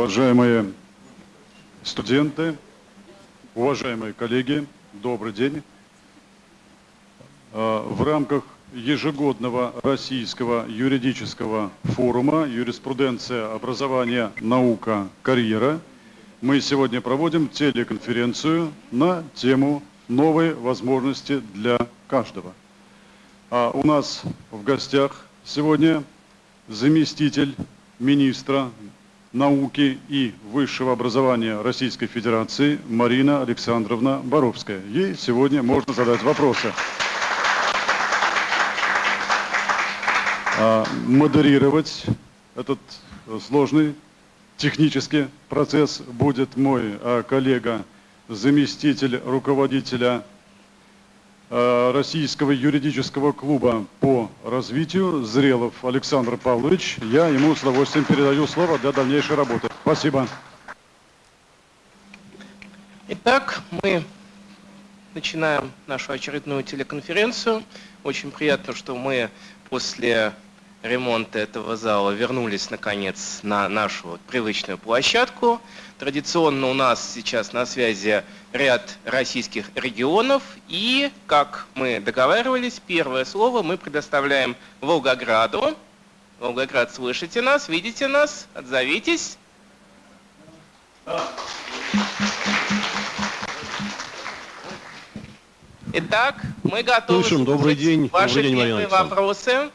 Уважаемые студенты, уважаемые коллеги, добрый день. А, в рамках ежегодного российского юридического форума «Юриспруденция, образование, наука, карьера» мы сегодня проводим телеконференцию на тему «Новые возможности для каждого». А у нас в гостях сегодня заместитель министра науки и высшего образования Российской Федерации Марина Александровна Боровская. Ей сегодня можно задать вопросы. А модерировать этот сложный технический процесс будет мой а, коллега, заместитель руководителя Российского юридического клуба по развитию Зрелов Александр Павлович. Я ему с удовольствием передаю слово для дальнейшей работы. Спасибо. Итак, мы начинаем нашу очередную телеконференцию. Очень приятно, что мы после ремонта этого зала вернулись наконец на нашу привычную площадку. Традиционно у нас сейчас на связи ряд российских регионов. И, как мы договаривались, первое слово мы предоставляем Волгограду. Волгоград, слышите нас, видите нас? Отзовитесь. Итак, мы готовы Слышим. Добрый день. ваши Добрый день, первые вопросы.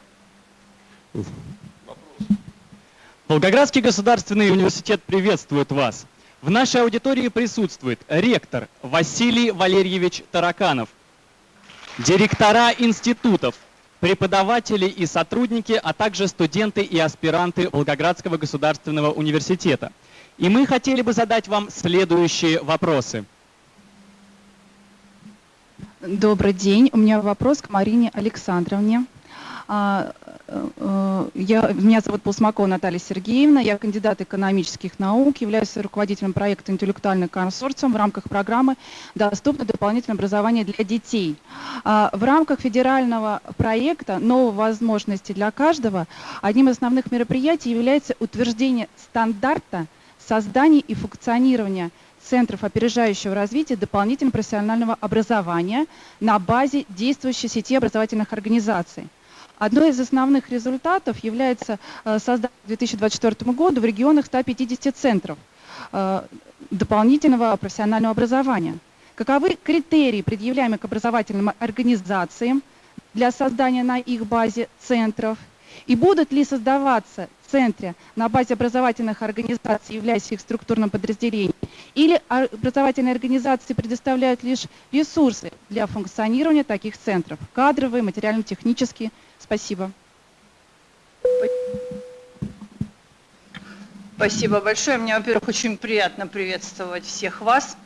Волгоградский государственный университет приветствует вас. В нашей аудитории присутствует ректор Василий Валерьевич Тараканов, директора институтов, преподаватели и сотрудники, а также студенты и аспиранты Волгоградского государственного университета. И мы хотели бы задать вам следующие вопросы. Добрый день. У меня вопрос к Марине Александровне. А, э, я, меня зовут Полсмакова Наталья Сергеевна, я кандидат экономических наук, являюсь руководителем проекта «Интеллектуальный консорциум» в рамках программы «Доступное дополнительное образование для детей». А, в рамках федерального проекта «Новые возможности для каждого» одним из основных мероприятий является утверждение стандарта создания и функционирования центров опережающего развития дополнительного профессионального образования на базе действующей сети образовательных организаций. Одной из основных результатов является э, создание к 2024 году в регионах 150 центров э, дополнительного профессионального образования. Каковы критерии, предъявляемые к образовательным организациям для создания на их базе центров? И будут ли создаваться центры на базе образовательных организаций, являясь их структурным подразделением? Или образовательные организации предоставляют лишь ресурсы для функционирования таких центров, кадровые, материально-технические, Спасибо. Спасибо большое. Мне, во-первых, очень приятно приветствовать всех вас.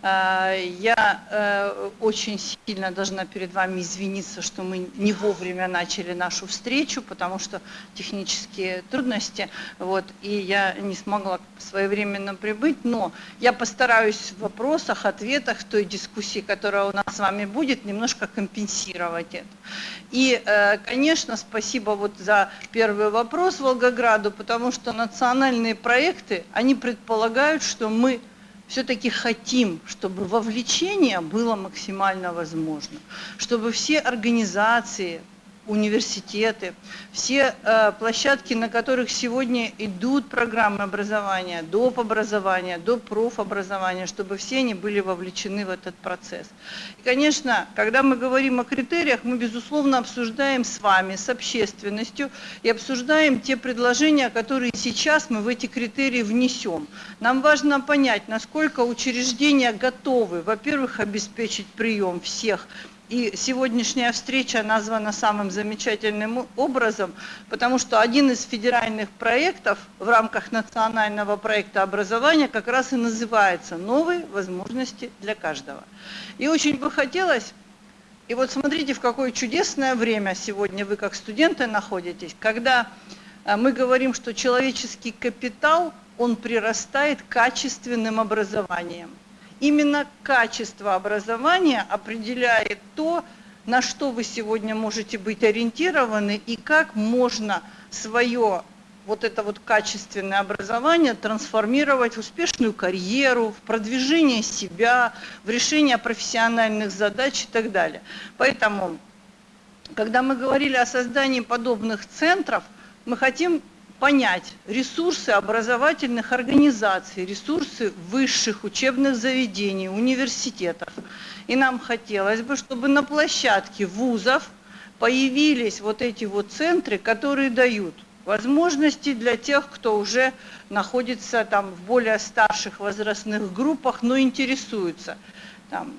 А, я э, очень сильно должна перед вами извиниться, что мы не вовремя начали нашу встречу, потому что технические трудности, вот, и я не смогла своевременно прибыть, но я постараюсь в вопросах, ответах, той дискуссии, которая у нас с вами будет, немножко компенсировать это. И, э, конечно, спасибо вот за первый вопрос Волгограду, потому что национальные проекты, они предполагают, что мы все-таки хотим, чтобы вовлечение было максимально возможно, чтобы все организации, университеты, все э, площадки, на которых сегодня идут программы образования, доп. образования, доп. профобразования, чтобы все они были вовлечены в этот процесс. И, конечно, когда мы говорим о критериях, мы, безусловно, обсуждаем с вами, с общественностью, и обсуждаем те предложения, которые сейчас мы в эти критерии внесем. Нам важно понять, насколько учреждения готовы, во-первых, обеспечить прием всех и сегодняшняя встреча названа самым замечательным образом, потому что один из федеральных проектов в рамках национального проекта образования как раз и называется «Новые возможности для каждого». И очень бы хотелось, и вот смотрите, в какое чудесное время сегодня вы как студенты находитесь, когда э, мы говорим, что человеческий капитал, он прирастает качественным образованием. Именно качество образования определяет то, на что вы сегодня можете быть ориентированы и как можно свое вот это вот качественное образование трансформировать в успешную карьеру, в продвижение себя, в решение профессиональных задач и так далее. Поэтому, когда мы говорили о создании подобных центров, мы хотим понять ресурсы образовательных организаций, ресурсы высших учебных заведений, университетов. И нам хотелось бы, чтобы на площадке вузов появились вот эти вот центры, которые дают возможности для тех, кто уже находится там в более старших возрастных группах, но интересуется там,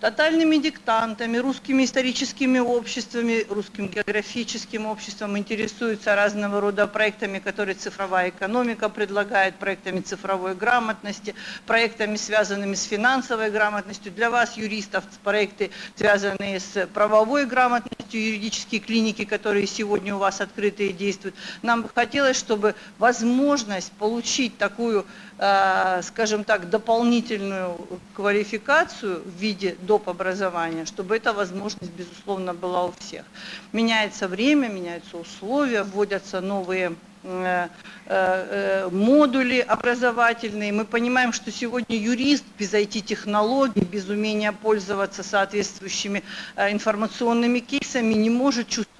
тотальными диктантами, русскими историческими обществами, русским географическим обществом, интересуются разного рода проектами, которые цифровая экономика предлагает, проектами цифровой грамотности, проектами, связанными с финансовой грамотностью. Для вас, юристов, проекты, связанные с правовой грамотностью, юридические клиники, которые сегодня у вас открыты и действуют. Нам бы хотелось, чтобы возможность получить такую скажем так, дополнительную квалификацию в виде доп. образования, чтобы эта возможность, безусловно, была у всех. Меняется время, меняются условия, вводятся новые э, э, модули образовательные. Мы понимаем, что сегодня юрист без IT-технологий, без умения пользоваться соответствующими информационными кейсами не может чувствовать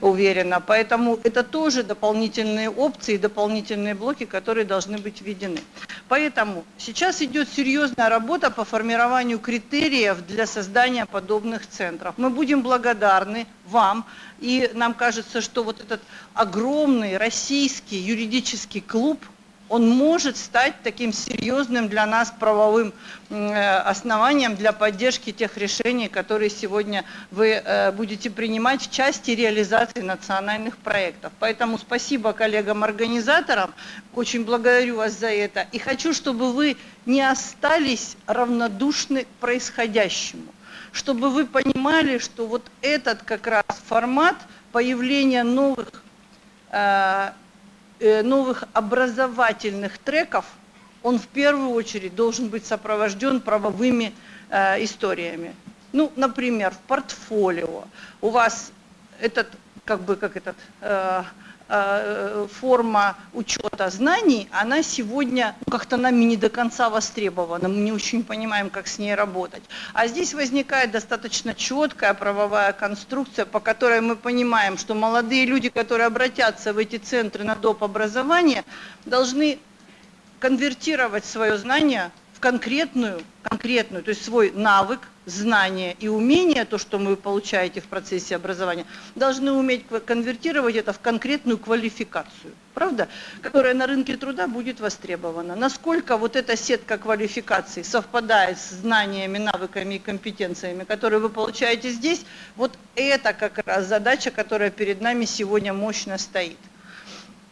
уверенно. Поэтому это тоже дополнительные опции, дополнительные блоки, которые должны быть введены. Поэтому сейчас идет серьезная работа по формированию критериев для создания подобных центров. Мы будем благодарны вам, и нам кажется, что вот этот огромный российский юридический клуб – он может стать таким серьезным для нас правовым э, основанием для поддержки тех решений, которые сегодня вы э, будете принимать в части реализации национальных проектов. Поэтому спасибо коллегам-организаторам, очень благодарю вас за это. И хочу, чтобы вы не остались равнодушны к происходящему, чтобы вы понимали, что вот этот как раз формат появления новых э, новых образовательных треков, он в первую очередь должен быть сопровожден правовыми э, историями. Ну, например, в портфолио у вас этот, как бы, как этот, э, Э, форма учета знаний, она сегодня ну, как-то нами не до конца востребована, мы не очень понимаем, как с ней работать. А здесь возникает достаточно четкая правовая конструкция, по которой мы понимаем, что молодые люди, которые обратятся в эти центры на доп. образование, должны конвертировать свое знание конкретную, конкретную, то есть свой навык, знания и умения, то, что вы получаете в процессе образования, должны уметь конвертировать это в конкретную квалификацию, правда, которая на рынке труда будет востребована. Насколько вот эта сетка квалификаций совпадает с знаниями, навыками и компетенциями, которые вы получаете здесь, вот это как раз задача, которая перед нами сегодня мощно стоит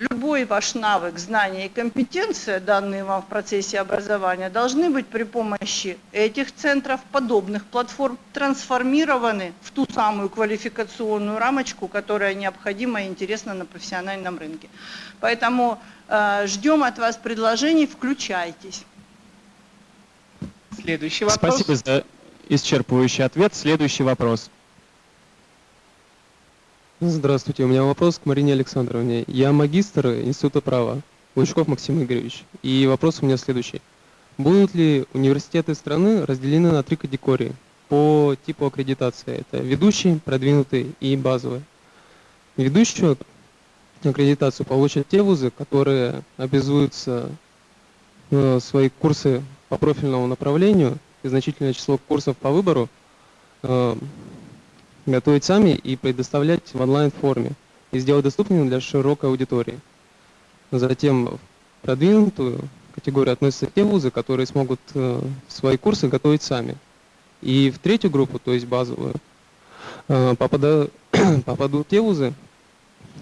любой ваш навык, знание и компетенция, данные вам в процессе образования, должны быть при помощи этих центров, подобных платформ, трансформированы в ту самую квалификационную рамочку, которая необходима и интересна на профессиональном рынке. Поэтому э, ждем от вас предложений, включайтесь. Следующий вопрос. Спасибо за исчерпывающий ответ. Следующий вопрос. Здравствуйте, у меня вопрос к Марине Александровне. Я магистр Института права, Лучков Максим Игоревич. И вопрос у меня следующий. Будут ли университеты страны разделены на три категории по типу аккредитации? Это ведущий, продвинутый и базовый. Ведущую аккредитацию получат те вузы, которые обязуются э, свои курсы по профильному направлению и значительное число курсов по выбору э, готовить сами и предоставлять в онлайн-форме и сделать доступным для широкой аудитории. Затем в продвинутую категорию относятся те вузы, которые смогут э, свои курсы готовить сами. И в третью группу, то есть базовую, э, попадут те вузы,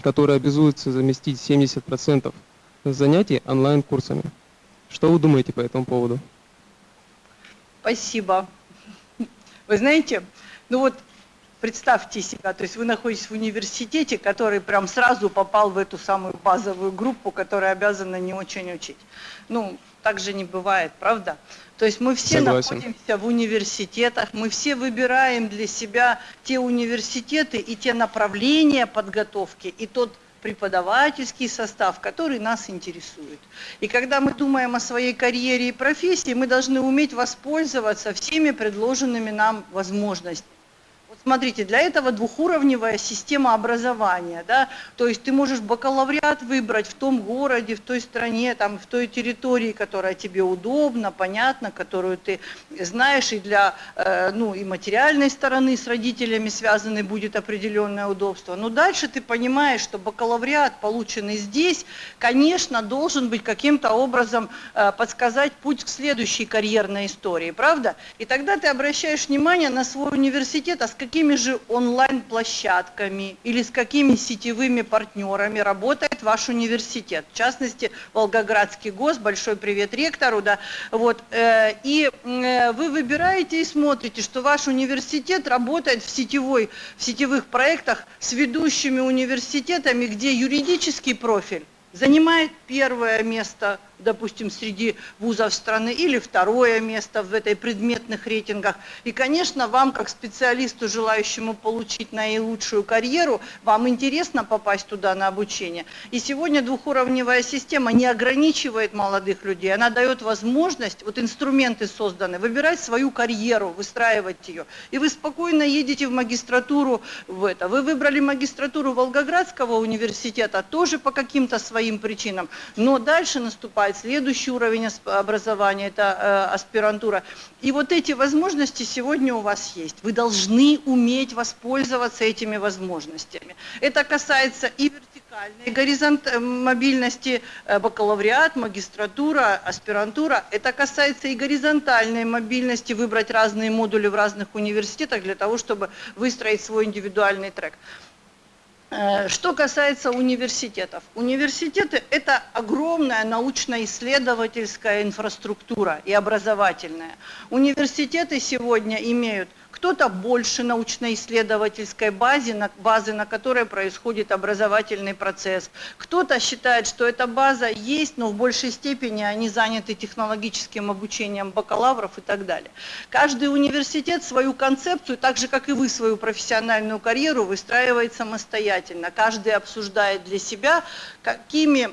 которые обязуются заместить 70% занятий онлайн-курсами. Что вы думаете по этому поводу? Спасибо. Вы знаете, ну вот Представьте себя, то есть вы находитесь в университете, который прям сразу попал в эту самую базовую группу, которая обязана не очень учить. Ну, так же не бывает, правда? То есть мы все Согласен. находимся в университетах, мы все выбираем для себя те университеты и те направления подготовки, и тот преподавательский состав, который нас интересует. И когда мы думаем о своей карьере и профессии, мы должны уметь воспользоваться всеми предложенными нам возможностями. Смотрите, для этого двухуровневая система образования, да, то есть ты можешь бакалавриат выбрать в том городе, в той стране, там, в той территории, которая тебе удобна, понятна, которую ты знаешь, и для, э, ну, и материальной стороны с родителями связаны будет определенное удобство. Но дальше ты понимаешь, что бакалавриат, полученный здесь, конечно, должен быть каким-то образом э, подсказать путь к следующей карьерной истории, правда? И тогда ты обращаешь внимание на свой университет, а с каким какими же онлайн-площадками или с какими сетевыми партнерами работает ваш университет. В частности, Волгоградский ГОС, большой привет ректору. Да, вот, э, и э, вы выбираете и смотрите, что ваш университет работает в, сетевой, в сетевых проектах с ведущими университетами, где юридический профиль занимает первое место допустим, среди вузов страны, или второе место в этой предметных рейтингах. И, конечно, вам, как специалисту, желающему получить наилучшую карьеру, вам интересно попасть туда на обучение. И сегодня двухуровневая система не ограничивает молодых людей, она дает возможность, вот инструменты созданы, выбирать свою карьеру, выстраивать ее. И вы спокойно едете в магистратуру в это. Вы выбрали магистратуру Волгоградского университета тоже по каким-то своим причинам, но дальше наступает наступает следующий уровень образования, это э, аспирантура. И вот эти возможности сегодня у вас есть. Вы должны уметь воспользоваться этими возможностями. Это касается и вертикальной горизонт э, мобильности, э, бакалавриат, магистратура, аспирантура. Это касается и горизонтальной мобильности, выбрать разные модули в разных университетах для того, чтобы выстроить свой индивидуальный трек. Э, что касается университетов. Университеты – это огромная научно-исследовательская инфраструктура и образовательная. Университеты сегодня имеют кто-то больше научно-исследовательской базы, на, базы, на которой происходит образовательный процесс. Кто-то считает, что эта база есть, но в большей степени они заняты технологическим обучением бакалавров и так далее. Каждый университет свою концепцию, так же как и вы свою профессиональную карьеру, выстраивает самостоятельно. Каждый обсуждает для себя, какими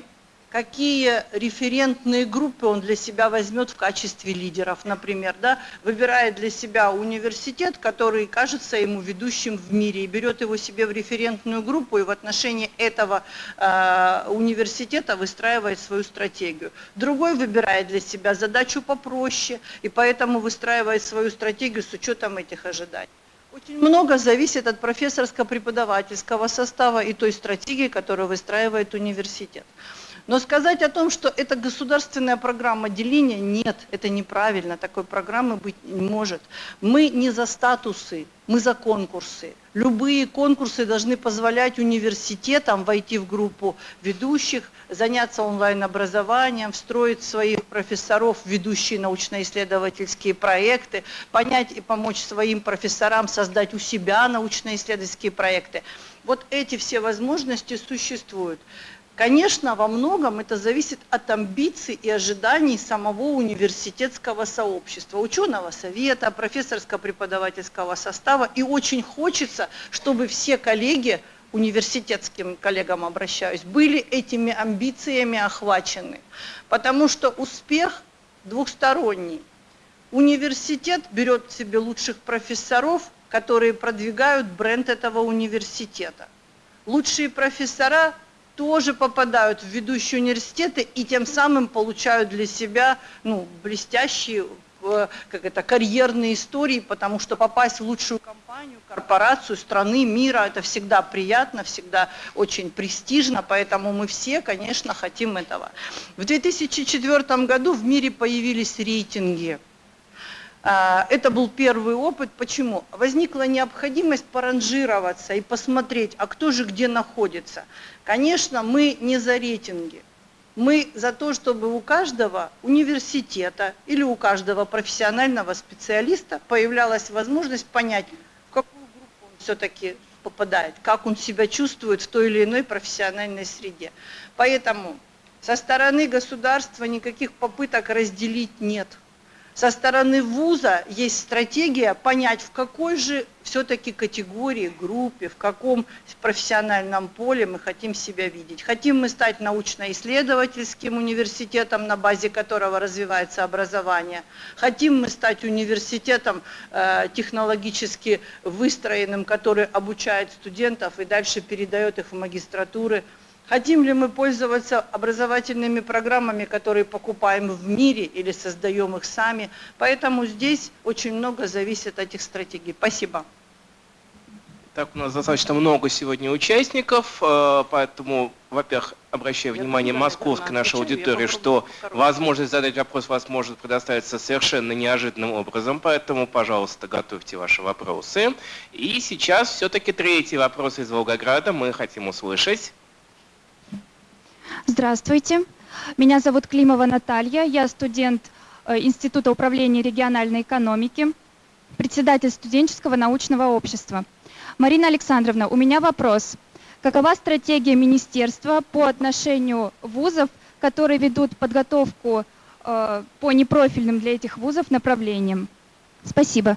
какие референтные группы он для себя возьмет в качестве лидеров, например, да, выбирает для себя университет, который кажется ему ведущим в мире, и берет его себе в референтную группу, и в отношении этого э, университета выстраивает свою стратегию. Другой выбирает для себя задачу попроще, и поэтому выстраивает свою стратегию с учетом этих ожиданий. Очень много зависит от профессорско-преподавательского состава и той стратегии, которую выстраивает университет. Но сказать о том, что это государственная программа деления, нет, это неправильно, такой программы быть не может. Мы не за статусы, мы за конкурсы. Любые конкурсы должны позволять университетам войти в группу ведущих, заняться онлайн-образованием, встроить своих профессоров в ведущие научно-исследовательские проекты, понять и помочь своим профессорам создать у себя научно-исследовательские проекты. Вот эти все возможности существуют. Конечно, во многом это зависит от амбиций и ожиданий самого университетского сообщества, ученого совета, профессорско-преподавательского состава. И очень хочется, чтобы все коллеги, университетским коллегам обращаюсь, были этими амбициями охвачены. Потому что успех двухсторонний. Университет берет себе лучших профессоров, которые продвигают бренд этого университета. Лучшие профессора тоже попадают в ведущие университеты и тем самым получают для себя ну, блестящие э, как это, карьерные истории, потому что попасть в лучшую компанию, корпорацию страны, мира, это всегда приятно, всегда очень престижно, поэтому мы все, конечно, хотим этого. В 2004 году в мире появились рейтинги это был первый опыт. Почему? Возникла необходимость поранжироваться и посмотреть, а кто же где находится. Конечно, мы не за рейтинги. Мы за то, чтобы у каждого университета или у каждого профессионального специалиста появлялась возможность понять, в какую группу он все-таки попадает, как он себя чувствует в той или иной профессиональной среде. Поэтому со стороны государства никаких попыток разделить нет – со стороны вуза есть стратегия понять, в какой же все-таки категории, группе, в каком профессиональном поле мы хотим себя видеть. Хотим мы стать научно-исследовательским университетом, на базе которого развивается образование. Хотим мы стать университетом э, технологически выстроенным, который обучает студентов и дальше передает их в магистратуры. Хотим ли мы пользоваться образовательными программами, которые покупаем в мире или создаем их сами. Поэтому здесь очень много зависит от этих стратегий. Спасибо. Так, у нас достаточно много сегодня участников, э, поэтому, во-первых, обращаю внимание московской нашей аудитории, что возможность задать вопрос вас может предоставиться совершенно неожиданным образом, поэтому, пожалуйста, готовьте ваши вопросы. И сейчас все-таки третий вопрос из Волгограда мы хотим услышать. Здравствуйте. Меня зовут Климова Наталья. Я студент э, Института управления региональной экономики, председатель студенческого научного общества. Марина Александровна, у меня вопрос. Какова стратегия министерства по отношению вузов, которые ведут подготовку э, по непрофильным для этих вузов направлениям? Спасибо.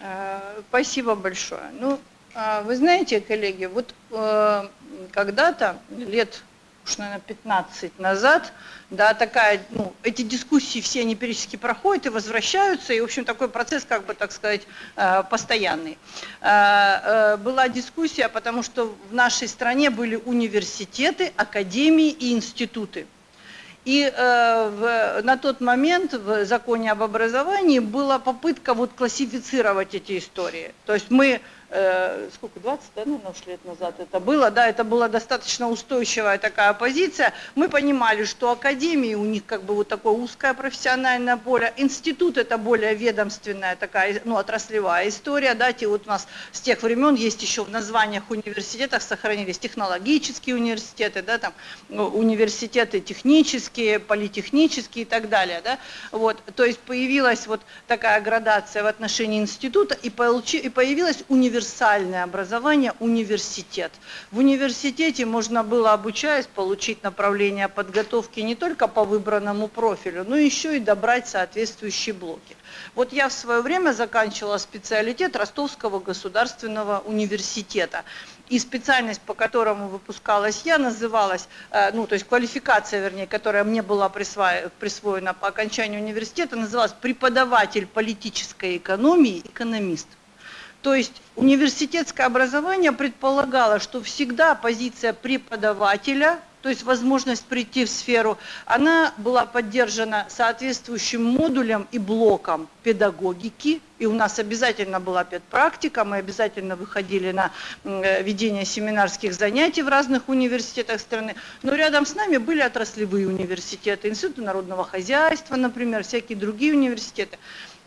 Э, спасибо большое. Ну, вы знаете, коллеги, вот э, когда-то, лет уж, наверное, 15 назад, да, такая, ну, эти дискуссии все они периодически проходят и возвращаются, и, в общем, такой процесс, как бы, так сказать, э, постоянный. Э, была дискуссия, потому что в нашей стране были университеты, академии и институты. И э, в, на тот момент в законе об образовании была попытка вот классифицировать эти истории. То есть мы Э, сколько, 20, да, наверное, уж лет назад это было, да, это была достаточно устойчивая такая позиция. Мы понимали, что академии у них как бы вот такое узкое профессиональное поле, институт это более ведомственная такая, ну, отраслевая история, да, те вот у нас с тех времен есть еще в названиях университетов сохранились технологические университеты, да, там, ну, университеты технические, политехнические и так далее, да, вот, то есть появилась вот такая градация в отношении института и, получи, и появилась университет универсальное образование, университет. В университете можно было, обучаясь, получить направление подготовки не только по выбранному профилю, но еще и добрать соответствующие блоки. Вот я в свое время заканчивала специалитет Ростовского государственного университета. И специальность, по которому выпускалась я, называлась, э, ну, то есть квалификация, вернее, которая мне была присвоена по окончанию университета, называлась преподаватель политической экономии, экономист. То есть университетское образование предполагало, что всегда позиция преподавателя, то есть возможность прийти в сферу, она была поддержана соответствующим модулем и блоком педагогики, и у нас обязательно была педпрактика, мы обязательно выходили на э, ведение семинарских занятий в разных университетах страны, но рядом с нами были отраслевые университеты, Институт народного хозяйства, например, всякие другие университеты.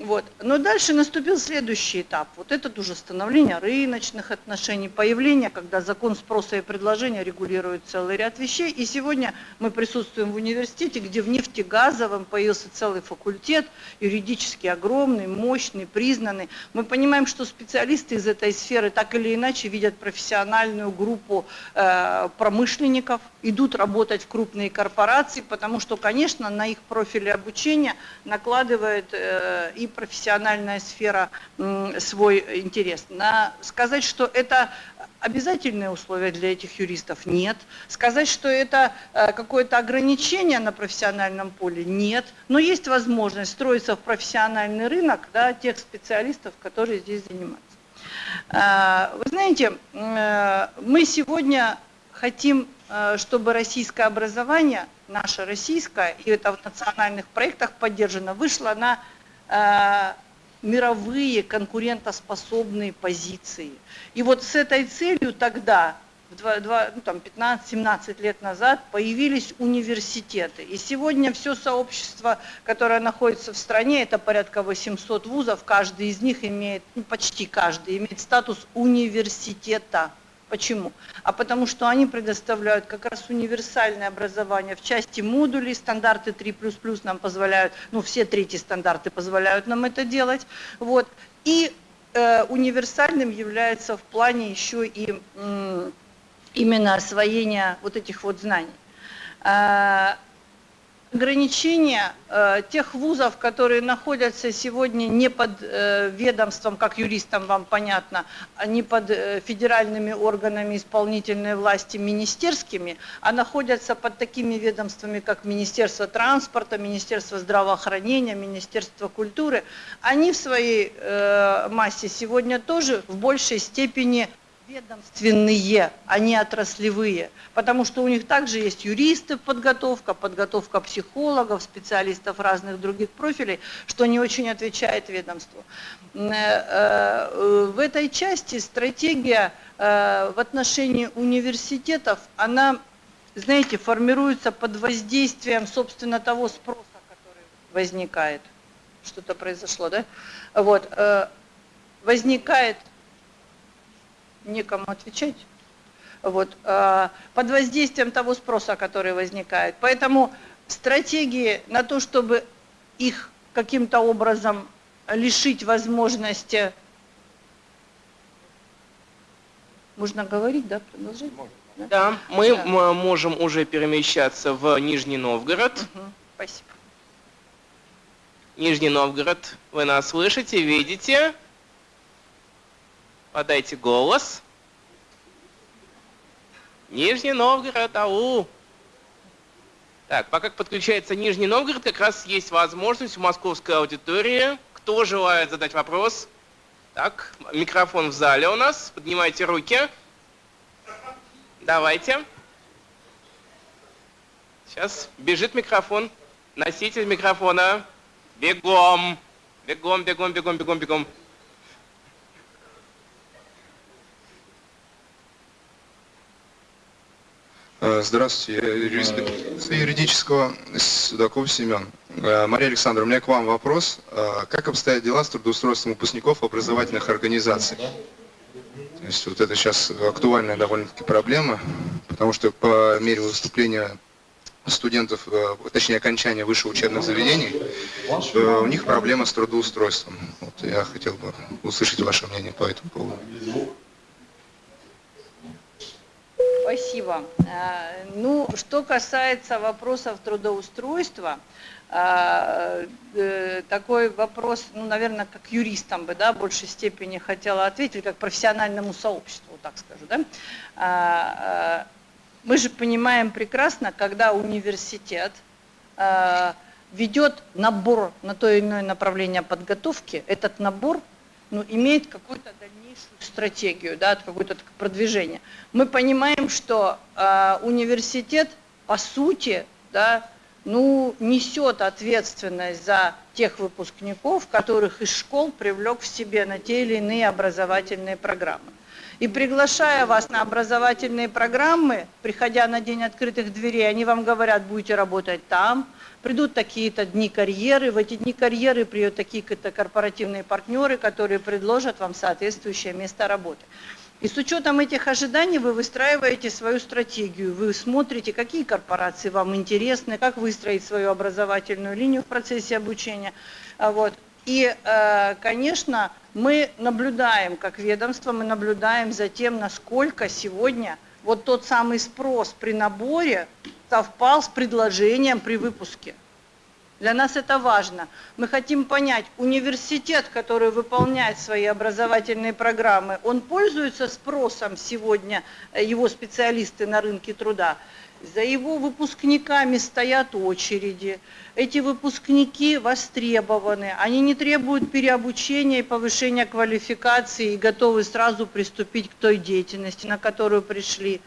Вот. Но дальше наступил следующий этап. Вот этот уже становление рыночных отношений, появление, когда закон спроса и предложения регулирует целый ряд вещей. И сегодня мы присутствуем в университете, где в нефтегазовом появился целый факультет, юридически огромный, мощный, признанный. Мы понимаем, что специалисты из этой сферы так или иначе видят профессиональную группу э, промышленников, идут работать в крупные корпорации, потому что, конечно, на их профили обучения накладывает э, и профессиональная сфера свой интерес. На, сказать, что это обязательные условия для этих юристов? Нет. Сказать, что это э, какое-то ограничение на профессиональном поле? Нет. Но есть возможность строиться в профессиональный рынок да, тех специалистов, которые здесь занимаются. Э, вы знаете, э, мы сегодня хотим, чтобы российское образование, наше российское, и это в национальных проектах поддержано, вышло на мировые конкурентоспособные позиции. И вот с этой целью тогда, ну, там 15-17 лет назад, появились университеты. И сегодня все сообщество, которое находится в стране, это порядка 800 вузов, каждый из них имеет, ну, почти каждый, имеет статус университета. Почему? А потому что они предоставляют как раз универсальное образование в части модулей, стандарты 3++ нам позволяют, ну все третьи стандарты позволяют нам это делать. Вот. И э, универсальным является в плане еще и именно освоения вот этих вот знаний. Ограничения э, тех вузов, которые находятся сегодня не под э, ведомством, как юристам вам понятно, а не под э, федеральными органами исполнительной власти, министерскими, а находятся под такими ведомствами, как Министерство транспорта, Министерство здравоохранения, Министерство культуры, они в своей э, массе сегодня тоже в большей степени ведомственные, а не отраслевые, потому что у них также есть юристы подготовка, подготовка психологов, специалистов разных других профилей, что не очень отвечает ведомству. Э, э, в этой части стратегия э, в отношении университетов, она, знаете, формируется под воздействием, собственно, того спроса, который возникает. Что-то произошло, да? Вот. Возникает некому отвечать. Вот, э, под воздействием того спроса, который возникает. Поэтому стратегии на то, чтобы их каким-то образом лишить возможности... Можно говорить, да, продолжать? Да, да мы да. можем уже перемещаться в Нижний Новгород. Угу, спасибо. Нижний Новгород, вы нас слышите, видите? Подайте голос. Нижний Новгород, ау! Так, пока подключается Нижний Новгород, как раз есть возможность у московской аудитории. Кто желает задать вопрос? Так, микрофон в зале у нас. Поднимайте руки. Давайте. Сейчас бежит микрофон. Носитель микрофона. Бегом. Бегом, бегом, бегом, бегом, бегом. Здравствуйте, я юрист юридического Судаков Семен. Э, Мария Александровна, у меня к вам вопрос. Э, как обстоят дела с трудоустройством выпускников образовательных организаций? То есть вот это сейчас актуальная довольно-таки проблема, потому что по мере выступления студентов, точнее окончания высших учебных заведений, у них проблема с трудоустройством. Вот я хотел бы услышать ваше мнение по этому поводу. Спасибо. Э, ну, что касается вопросов трудоустройства, э, э, такой вопрос, ну, наверное, как юристам бы, да, в большей степени хотела ответить, как профессиональному сообществу, так скажу, да. Мы же понимаем прекрасно, когда университет ведет набор на то или иное направление подготовки, этот набор ну, имеет дальнейшую стратегию, да, какое-то продвижение. Мы понимаем, что э, университет, по сути, да, ну, несет ответственность за тех выпускников, которых из школ привлек в себе на те или иные образовательные программы. И приглашая вас на образовательные программы, приходя на день открытых дверей, они вам говорят, будете работать там, придут такие-то дни карьеры, в эти дни карьеры придут такие-то корпоративные партнеры, которые предложат вам соответствующее место работы. И с учетом этих ожиданий вы выстраиваете свою стратегию, вы смотрите, какие корпорации вам интересны, как выстроить свою образовательную линию в процессе обучения. А вот. И, э, конечно, мы наблюдаем, как ведомство, мы наблюдаем за тем, насколько сегодня вот тот самый спрос при наборе совпал с предложением при выпуске. Для нас это важно. Мы хотим понять, университет, который выполняет свои образовательные программы, он пользуется спросом сегодня, э, его специалисты на рынке труда. За его выпускниками стоят очереди. Эти выпускники востребованы. Они не требуют переобучения и повышения квалификации и готовы сразу приступить к той деятельности, на которую пришли.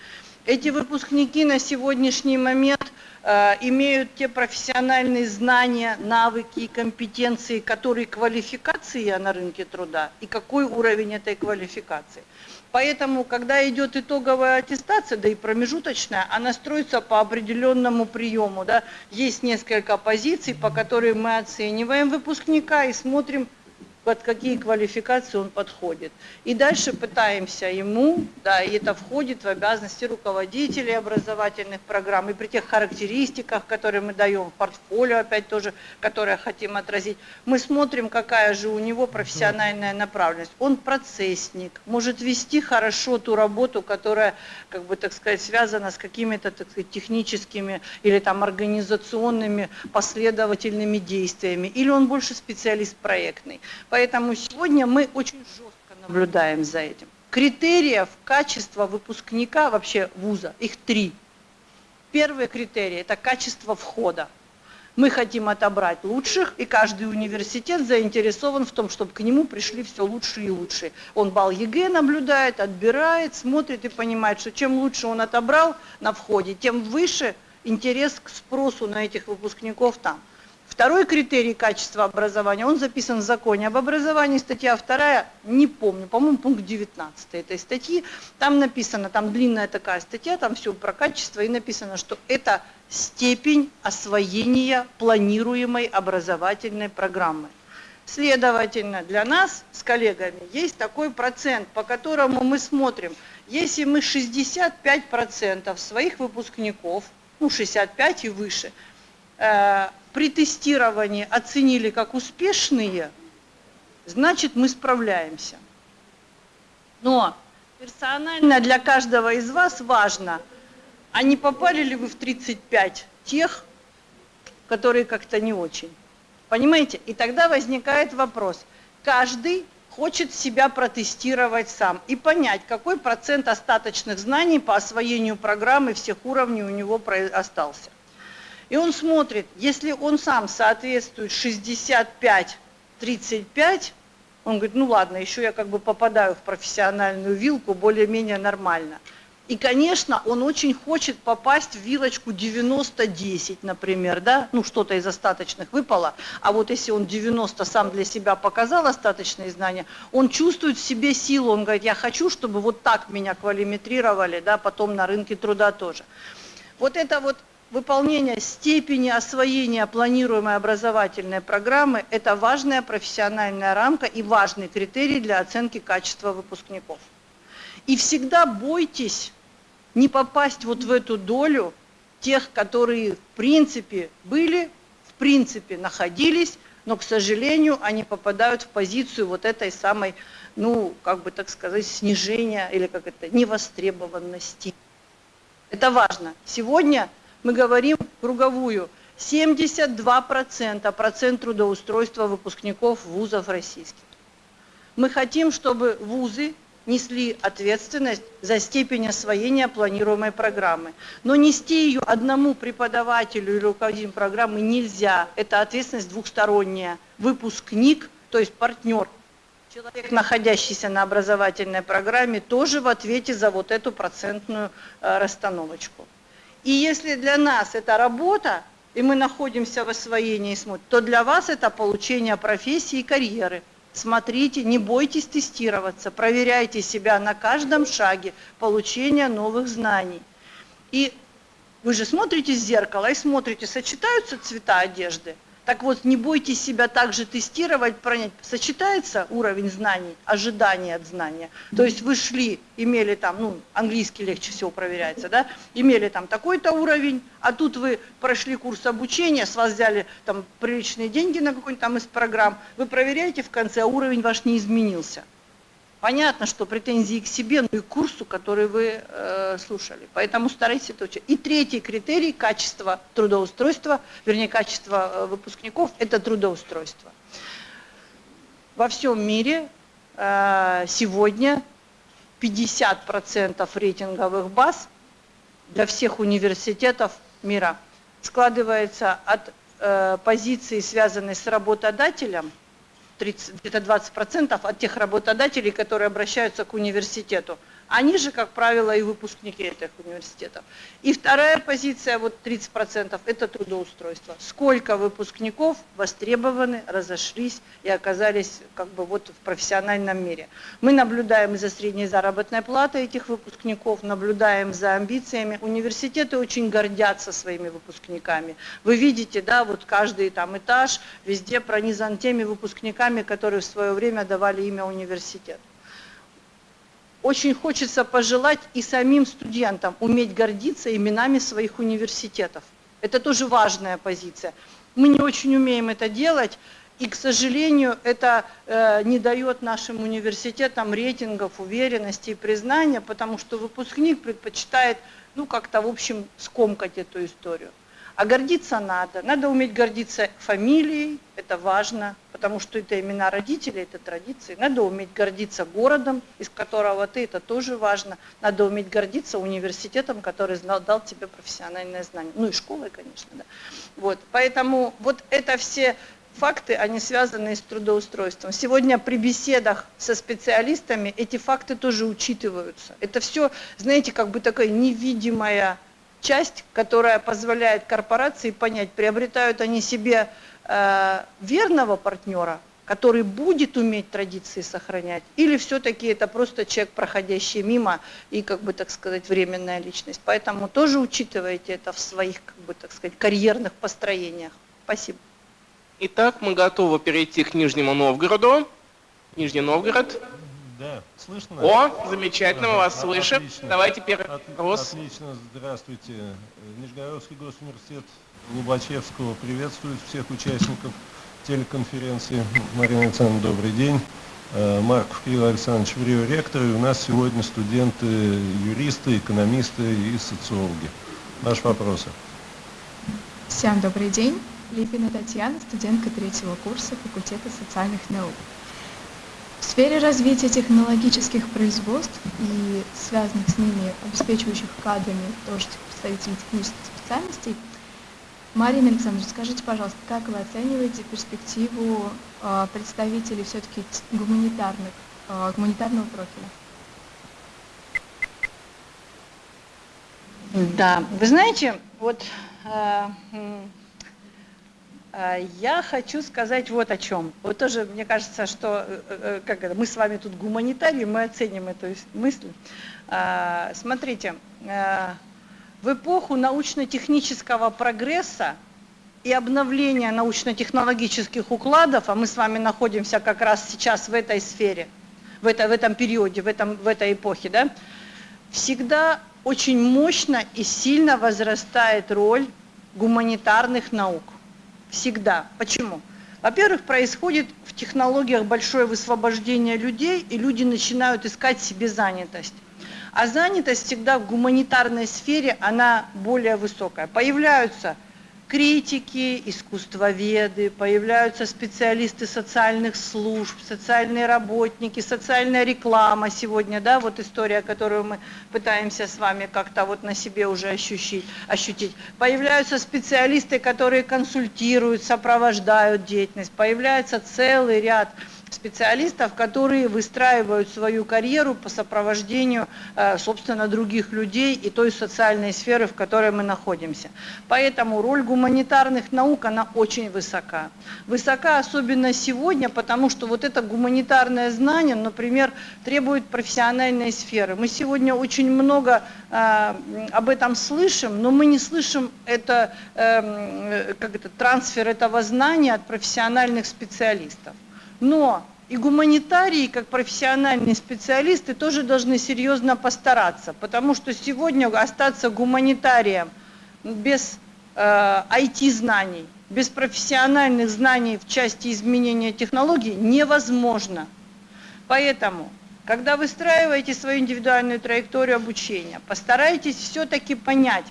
Эти выпускники на сегодняшний момент э, имеют те профессиональные знания, навыки и компетенции, которые квалификации на рынке труда и какой уровень этой квалификации. Поэтому, когда идет итоговая аттестация, да и промежуточная, она строится по определенному приему. Да? Есть несколько позиций, по которым мы оцениваем выпускника и смотрим, под какие квалификации он подходит. И дальше пытаемся ему, да, и это входит в обязанности руководителей образовательных программ, и при тех характеристиках, которые мы даем, в портфолио опять тоже, которое хотим отразить, мы смотрим, какая же у него профессиональная направленность. Он процессник, может вести хорошо ту работу, которая, как бы так сказать, связана с какими-то, так техническими или там организационными последовательными действиями, или он больше специалист проектный. Поэтому сегодня мы очень жестко наблюдаем за этим. Критериев качества выпускника вообще вуза, их три. Первый критерий – это качество входа. Мы хотим отобрать лучших, и каждый университет заинтересован в том, чтобы к нему пришли все лучшие и лучшие. Он балл ЕГЭ наблюдает, отбирает, смотрит и понимает, что чем лучше он отобрал на входе, тем выше интерес к спросу на этих выпускников там. Второй критерий качества образования, он записан в законе об образовании, статья 2, не помню, по-моему, пункт 19 этой статьи, там написано, там длинная такая статья, там все про качество, и написано, что это степень освоения планируемой образовательной программы. Следовательно, для нас с коллегами есть такой процент, по которому мы смотрим, если мы 65% своих выпускников, ну 65 и выше, э, при тестировании оценили как успешные, значит мы справляемся. Но персонально для каждого из вас важно, а не попали ли вы в 35 тех, которые как-то не очень. Понимаете? И тогда возникает вопрос. Каждый хочет себя протестировать сам и понять, какой процент остаточных знаний по освоению программы всех уровней у него остался. И он смотрит, если он сам соответствует 65-35, он говорит, ну ладно, еще я как бы попадаю в профессиональную вилку более-менее нормально. И, конечно, он очень хочет попасть в вилочку 90-10, например, да, ну что-то из остаточных выпало, а вот если он 90 сам для себя показал остаточные знания, он чувствует в себе силу, он говорит, я хочу, чтобы вот так меня квалиметрировали, да, потом на рынке труда тоже. Вот это вот выполнение степени освоения планируемой образовательной программы – это важная профессиональная рамка и важный критерий для оценки качества выпускников. И всегда бойтесь не попасть вот в эту долю тех, которые в принципе были, в принципе находились, но, к сожалению, они попадают в позицию вот этой самой, ну, как бы так сказать, снижения или как это, невостребованности. Это важно. Сегодня мы говорим круговую, 72% процент трудоустройства выпускников вузов российских. Мы хотим, чтобы вузы несли ответственность за степень освоения планируемой программы. Но нести ее одному преподавателю или руководителю программы нельзя. Это ответственность двухсторонняя. Выпускник, то есть партнер, человек, находящийся на образовательной программе, тоже в ответе за вот эту процентную э, расстановочку. И если для нас это работа, и мы находимся в освоении смотрим, то для вас это получение профессии и карьеры. Смотрите, не бойтесь тестироваться, проверяйте себя на каждом шаге получения новых знаний. И вы же смотрите в зеркало и смотрите, сочетаются цвета одежды – так вот, не бойтесь себя также тестировать, понять, сочетается уровень знаний, ожидания от знания. То есть вы шли, имели там, ну, английский легче всего проверяется, да, имели там такой-то уровень, а тут вы прошли курс обучения, с вас взяли там приличные деньги на какой-нибудь там из программ, вы проверяете в конце, а уровень ваш не изменился. Понятно, что претензии к себе, но и к курсу, который вы э, слушали. Поэтому старайтесь это учить. И третий критерий – качество трудоустройства, вернее, качество э, выпускников – это трудоустройство. Во всем мире э, сегодня 50% рейтинговых баз для всех университетов мира складывается от э, позиции, связанной с работодателем – где-то 20% от тех работодателей, которые обращаются к университету. Они же, как правило, и выпускники этих университетов. И вторая позиция, вот 30%, это трудоустройство. Сколько выпускников востребованы, разошлись и оказались как бы вот в профессиональном мире. Мы наблюдаем за средней заработной платой этих выпускников, наблюдаем за амбициями. Университеты очень гордятся своими выпускниками. Вы видите, да, вот каждый там этаж везде пронизан теми выпускниками, которые в свое время давали имя университету очень хочется пожелать и самим студентам уметь гордиться именами своих университетов. Это тоже важная позиция. Мы не очень умеем это делать, и, к сожалению, это э, не дает нашим университетам рейтингов, уверенности и признания, потому что выпускник предпочитает, ну, как-то, в общем, скомкать эту историю. А гордиться надо. Надо уметь гордиться фамилией, это важно, потому что это имена родителей, это традиции. Надо уметь гордиться городом, из которого ты, это тоже важно. Надо уметь гордиться университетом, который знал, дал тебе профессиональное знание. Ну и школой, конечно, да. Вот, поэтому вот это все факты, они связаны с трудоустройством. Сегодня при беседах со специалистами эти факты тоже учитываются. Это все, знаете, как бы такая невидимая часть, которая позволяет корпорации понять, приобретают они себе э, верного партнера, который будет уметь традиции сохранять, или все-таки это просто человек, проходящий мимо и, как бы так сказать, временная личность. Поэтому тоже учитывайте это в своих, как бы так сказать, карьерных построениях. Спасибо. Итак, мы готовы перейти к Нижнему Новгороду. Нижний Новгород. Да, слышно? О, замечательно, мы вас Отлично. слышим. Давайте первый От- вопрос. Отлично, здравствуйте. Нижегородский госуниверситет Лобачевского приветствует всех участников телеконференции. Марина Александровна, добрый день. Э, Марков Кирилл Александрович, Врио ректор, и у нас сегодня студенты, юристы, экономисты и социологи. Ваши вопросы. Всем добрый день. Липина Татьяна, студентка третьего курса факультета социальных наук. В сфере развития технологических производств и связанных с ними обеспечивающих кадрами тоже представителей технических специальностей, Марина Александровна, скажите, пожалуйста, как вы оцениваете перспективу э, представителей все-таки гуманитарных, э, гуманитарного профиля? Да, вы знаете, вот э, я хочу сказать вот о чем. Вот тоже мне кажется, что э, э, как это, мы с вами тут гуманитарии, мы оценим эту мысль. А, Смотрите, э, в эпоху научно-технического прогресса и обновления научно-технологических укладов, а мы с вами находимся как раз сейчас в этой сфере, в, это, в этом периоде, в, этом, в этой эпохе, да, всегда очень мощно и сильно возрастает роль гуманитарных наук. Всегда. Почему? Во-первых, происходит в технологиях большое высвобождение людей, и люди начинают искать себе занятость. А занятость всегда в гуманитарной сфере, она более высокая. Появляются критики, искусствоведы, появляются специалисты социальных служб, социальные работники, социальная реклама сегодня, да, вот история, которую мы пытаемся с вами как-то вот на себе уже ощутить, ощутить. Появляются специалисты, которые консультируют, сопровождают деятельность, появляется целый ряд специалистов, которые выстраивают свою карьеру по сопровождению, э, собственно, других людей и той социальной сферы, в которой мы находимся. Поэтому роль гуманитарных наук, она очень высока. Высока особенно сегодня, потому что вот это гуманитарное знание, например, требует профессиональной сферы. Мы сегодня очень много э, об этом слышим, но мы не слышим это, э, как это, трансфер этого знания от профессиональных специалистов. Но и гуманитарии, как профессиональные специалисты, тоже должны серьезно постараться, потому что сегодня остаться гуманитарием без э, IT-знаний, без профессиональных знаний в части изменения технологий невозможно. Поэтому, когда выстраиваете свою индивидуальную траекторию обучения, постарайтесь все-таки понять,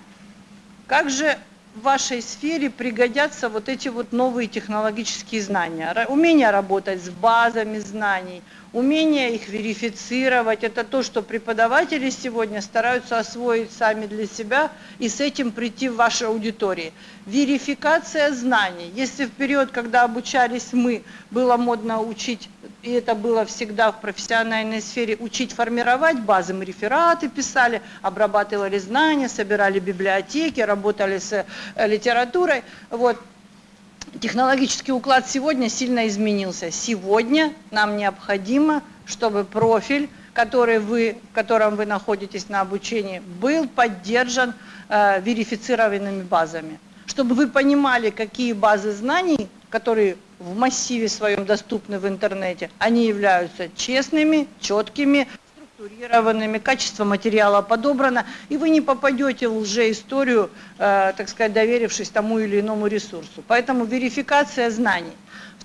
как же в вашей сфере пригодятся вот эти вот новые технологические знания. Умение работать с базами знаний, умение их верифицировать. Это то, что преподаватели сегодня стараются освоить сами для себя и с этим прийти в ваши аудитории. Верификация знаний. Если в период, когда обучались мы, было модно учить и это было всегда в профессиональной сфере, учить формировать базы. Мы рефераты писали, обрабатывали знания, собирали библиотеки, работали с э, литературой. Вот. Технологический уклад сегодня сильно изменился. Сегодня нам необходимо, чтобы профиль, который вы, в котором вы находитесь на обучении, был поддержан э, верифицированными базами. Чтобы вы понимали, какие базы знаний, которые в массиве своем доступны в интернете, они являются честными, четкими, структурированными, качество материала подобрано, и вы не попадете в лжеисторию, э, так сказать, доверившись тому или иному ресурсу. Поэтому верификация знаний.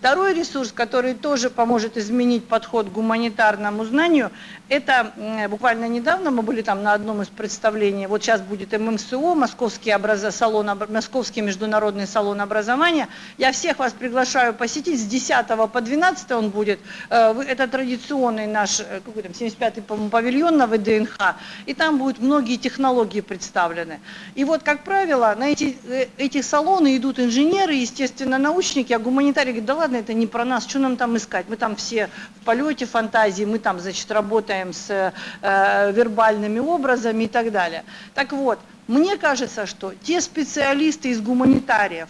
Второй ресурс, который тоже поможет изменить подход к гуманитарному знанию, это буквально недавно мы были там на одном из представлений, вот сейчас будет ММСО, Московский, образ... салон, Московский международный салон образования. Я всех вас приглашаю посетить, с 10 по 12 он будет. Э, это традиционный наш, э, какой там, 75-й, павильон на ВДНХ, и там будут многие технологии представлены. И вот, как правило, на эти, э, эти салоны идут инженеры, естественно, научники, а гуманитарии говорят, да ладно, это не про нас, что нам там искать? Мы там все в полете фантазии, мы там, значит, работаем с э, вербальными образами и так далее. Так вот, мне кажется, что те специалисты из гуманитариев,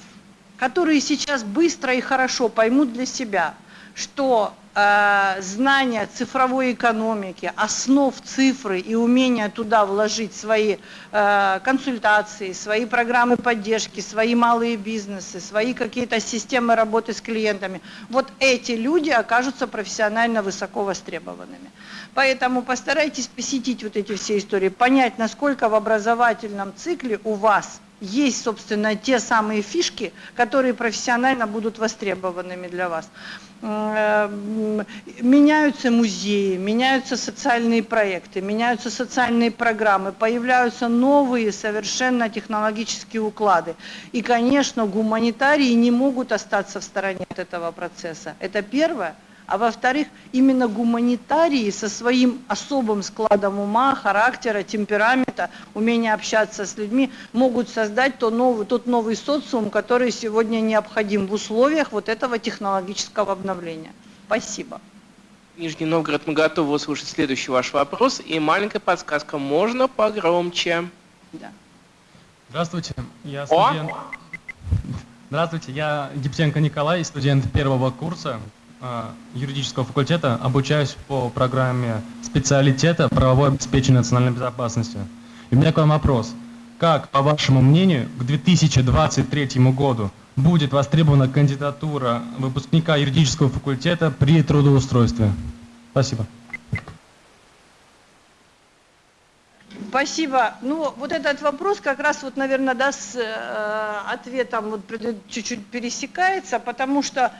которые сейчас быстро и хорошо поймут для себя, что знания цифровой экономики, основ цифры и умения туда вложить свои э, консультации, свои программы поддержки, свои малые бизнесы, свои какие-то системы работы с клиентами, вот эти люди окажутся профессионально высоко востребованными. Поэтому постарайтесь посетить вот эти все истории, понять, насколько в образовательном цикле у вас есть, собственно, те самые фишки, которые профессионально будут востребованными для вас. Меняются музеи, меняются социальные проекты, меняются социальные программы, появляются новые совершенно технологические уклады. И, конечно, гуманитарии не могут остаться в стороне от этого процесса. Это первое. А во-вторых, именно гуманитарии со своим особым складом ума, характера, темперамента, умения общаться с людьми могут создать то новый, тот новый социум, который сегодня необходим в условиях вот этого технологического обновления. Спасибо. Нижний Новгород, мы готовы услышать следующий ваш вопрос. И маленькая подсказка, можно погромче? Да. Здравствуйте, я студент... О! Здравствуйте, я Гипсенко Николай, студент первого курса юридического факультета обучаюсь по программе специалитета правовое обеспечение национальной безопасности. И у меня к вам вопрос. Как, по вашему мнению, к 2023 году будет востребована кандидатура выпускника юридического факультета при трудоустройстве? Спасибо. Спасибо. Ну, вот этот вопрос как раз, вот, наверное, да, с э, ответом вот чуть-чуть пересекается, потому что,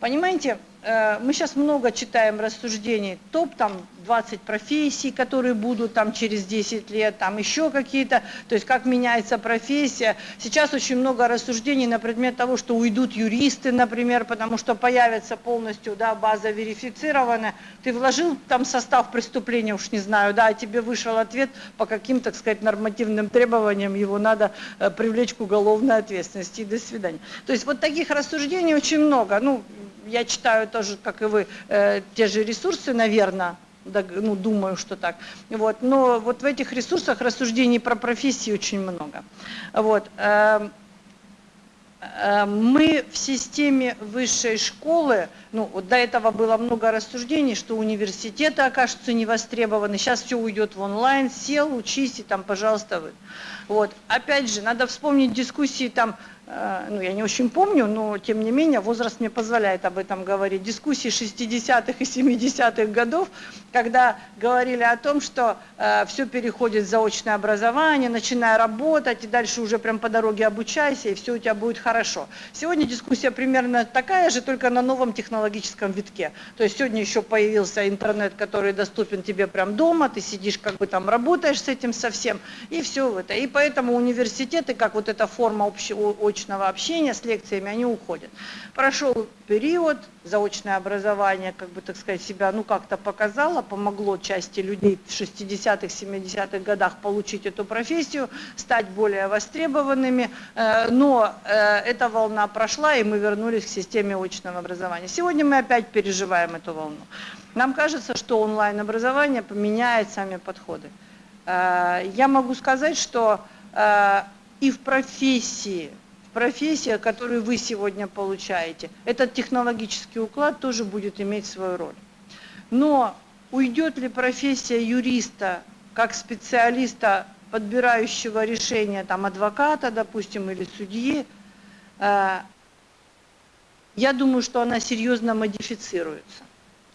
понимаете, Э, мы сейчас много читаем рассуждений, топ там 20 профессий, которые будут там через 10 лет, там еще какие-то, то есть как меняется профессия. Сейчас очень много рассуждений на предмет того, что уйдут юристы, например, потому что появится полностью да, база верифицированная. Ты вложил там состав преступления, уж не знаю, да, а тебе вышел ответ по каким, так сказать, нормативным требованиям, его надо э, привлечь к уголовной ответственности и до свидания. То есть вот таких рассуждений очень много. Ну, я читаю тоже, как и вы, э, те же ресурсы, наверное, ну, думаю, что так. Вот. Но вот в этих ресурсах рассуждений про профессии очень много. Вот. Э, э, мы в системе высшей школы, ну вот до этого было много рассуждений, что университеты окажутся не востребованы, сейчас все уйдет в онлайн, сел, учись и там, пожалуйста, вы. Вот. Опять же, надо вспомнить дискуссии там ну, я не очень помню, но тем не менее возраст мне позволяет об этом говорить, дискуссии 60-х и 70-х годов, когда говорили о том, что э, все переходит в заочное образование, начиная работать, и дальше уже прям по дороге обучайся, и все у тебя будет хорошо. Сегодня дискуссия примерно такая же, только на новом технологическом витке. То есть сегодня еще появился интернет, который доступен тебе прям дома, ты сидишь как бы там работаешь с этим совсем, и все это. И поэтому университеты, как вот эта форма общего очного общения с лекциями, они уходят. Прошел период, заочное образование, как бы, так сказать, себя, ну, как-то показало, помогло части людей в 60-х, 70-х годах получить эту профессию, стать более востребованными, э, но э, эта волна прошла, и мы вернулись к системе очного образования. Сегодня мы опять переживаем эту волну. Нам кажется, что онлайн-образование поменяет сами подходы. Э, я могу сказать, что и в профессии, в профессии, которую вы сегодня получаете, этот технологический уклад тоже будет иметь свою роль. Но уйдет ли профессия юриста как специалиста, подбирающего решения, там, адвоката, допустим, или судьи, э, я думаю, что она серьезно модифицируется.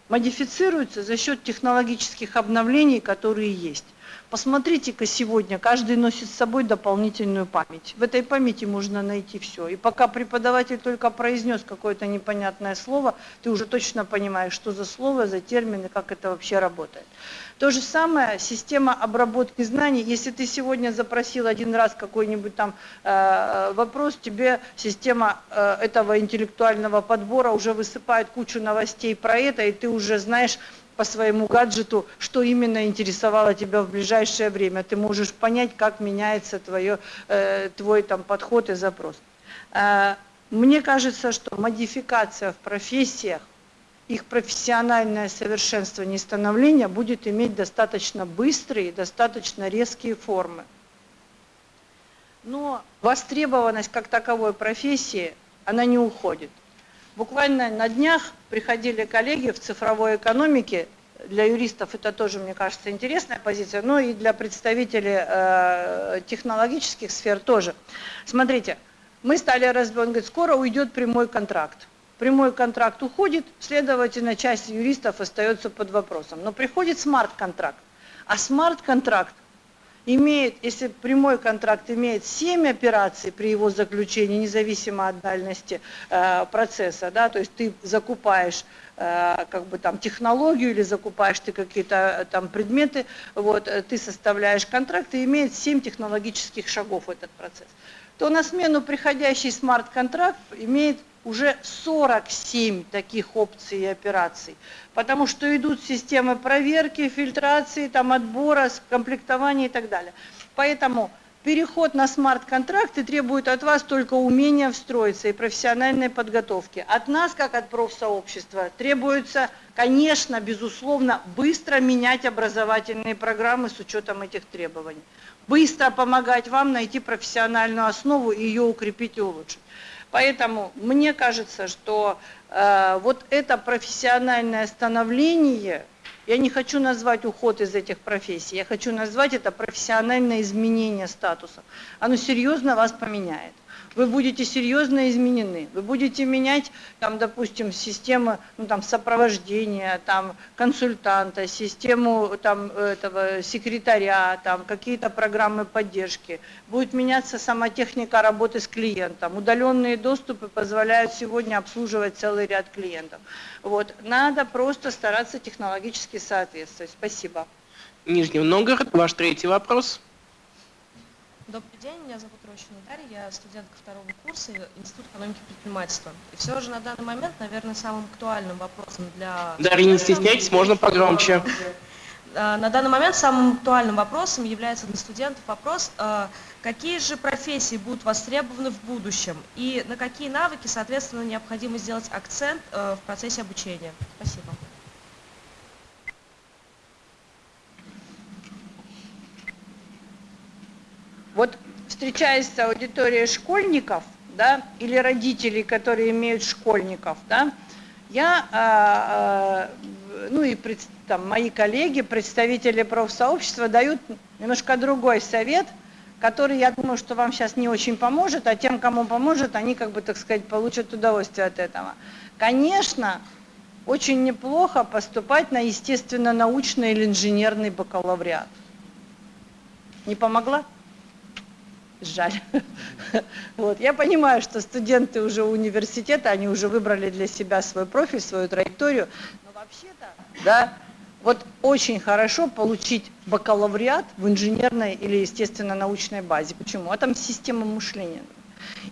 Модифицируется за счет технологических обновлений, которые есть. Посмотрите-ка сегодня, каждый носит с собой дополнительную память. В этой памяти можно найти все. И пока преподаватель только произнес какое-то непонятное слово, ты уже точно понимаешь, что за слово, за термины, как это вообще работает. То же самое система обработки знаний. Если ты сегодня запросил один раз какой-нибудь там э, вопрос, тебе система э, этого интеллектуального подбора уже высыпает кучу новостей про это, и ты уже знаешь, по своему гаджету, что именно интересовало тебя в ближайшее время. Ты можешь понять, как меняется твое, э, твой там, подход и запрос. Э, мне кажется, что модификация в профессиях, их профессиональное совершенствование и становление будет иметь достаточно быстрые, достаточно резкие формы. Но востребованность как таковой профессии, она не уходит. Буквально на днях приходили коллеги в цифровой экономике, для юристов это тоже, мне кажется, интересная позиция, но и для представителей э, технологических сфер тоже. Смотрите, мы стали разбирать, говорит, скоро уйдет прямой контракт. Прямой контракт уходит, следовательно, часть юристов остается под вопросом. Но приходит смарт-контракт. А смарт-контракт имеет, если прямой контракт имеет 7 операций при его заключении, независимо от дальности э, процесса, да, то есть ты закупаешь как бы там технологию или закупаешь ты какие-то э, там предметы, вот, э, ты составляешь контракт и имеет 7 технологических шагов этот процесс, то на смену приходящий смарт-контракт имеет уже 47 таких опций и операций, потому что идут системы проверки, фильтрации, там, отбора, комплектования и так далее. Поэтому переход на смарт-контракты требует от вас только умения встроиться и профессиональной подготовки. От нас, как от профсообщества, требуется, конечно, безусловно, быстро менять образовательные программы с учетом этих требований. Быстро помогать вам найти профессиональную основу и ее укрепить и улучшить. Поэтому мне кажется, что э, вот это профессиональное становление, я не хочу назвать уход из этих профессий, я хочу назвать это профессиональное изменение статуса. Оно серьезно вас поменяет вы будете серьезно изменены. Вы будете менять, там, допустим, систему ну, там, сопровождения, там, консультанта, систему там, этого, секретаря, там, какие-то программы поддержки. Будет меняться сама техника работы с клиентом. Удаленные доступы позволяют сегодня обслуживать целый ряд клиентов. Вот. Надо просто стараться технологически соответствовать. Спасибо. Нижний Новгород, ваш третий вопрос. Добрый день, меня зовут Рощина Дарья, я студентка второго курса Института экономики и предпринимательства. И все же на данный момент, наверное, самым актуальным вопросом для... Дарья, не стесняйтесь, можно погромче. А, на данный момент самым актуальным вопросом является для студентов вопрос, а, какие же профессии будут востребованы в будущем и на какие навыки, соответственно, необходимо сделать акцент а, в процессе обучения. Спасибо. Вот встречаясь с аудиторией школьников, да, или родителей, которые имеют школьников, да, я, э, э, ну и пред, там, мои коллеги, представители профсообщества дают немножко другой совет, который, я думаю, что вам сейчас не очень поможет, а тем, кому поможет, они, как бы, так сказать, получат удовольствие от этого. Конечно, очень неплохо поступать на естественно-научный или инженерный бакалавриат. Не помогла? Жаль. Вот. Я понимаю, что студенты уже университета, они уже выбрали для себя свой профиль, свою траекторию, но вообще-то, да, вот очень хорошо получить бакалавриат в инженерной или естественно-научной базе. Почему? А там система мышления.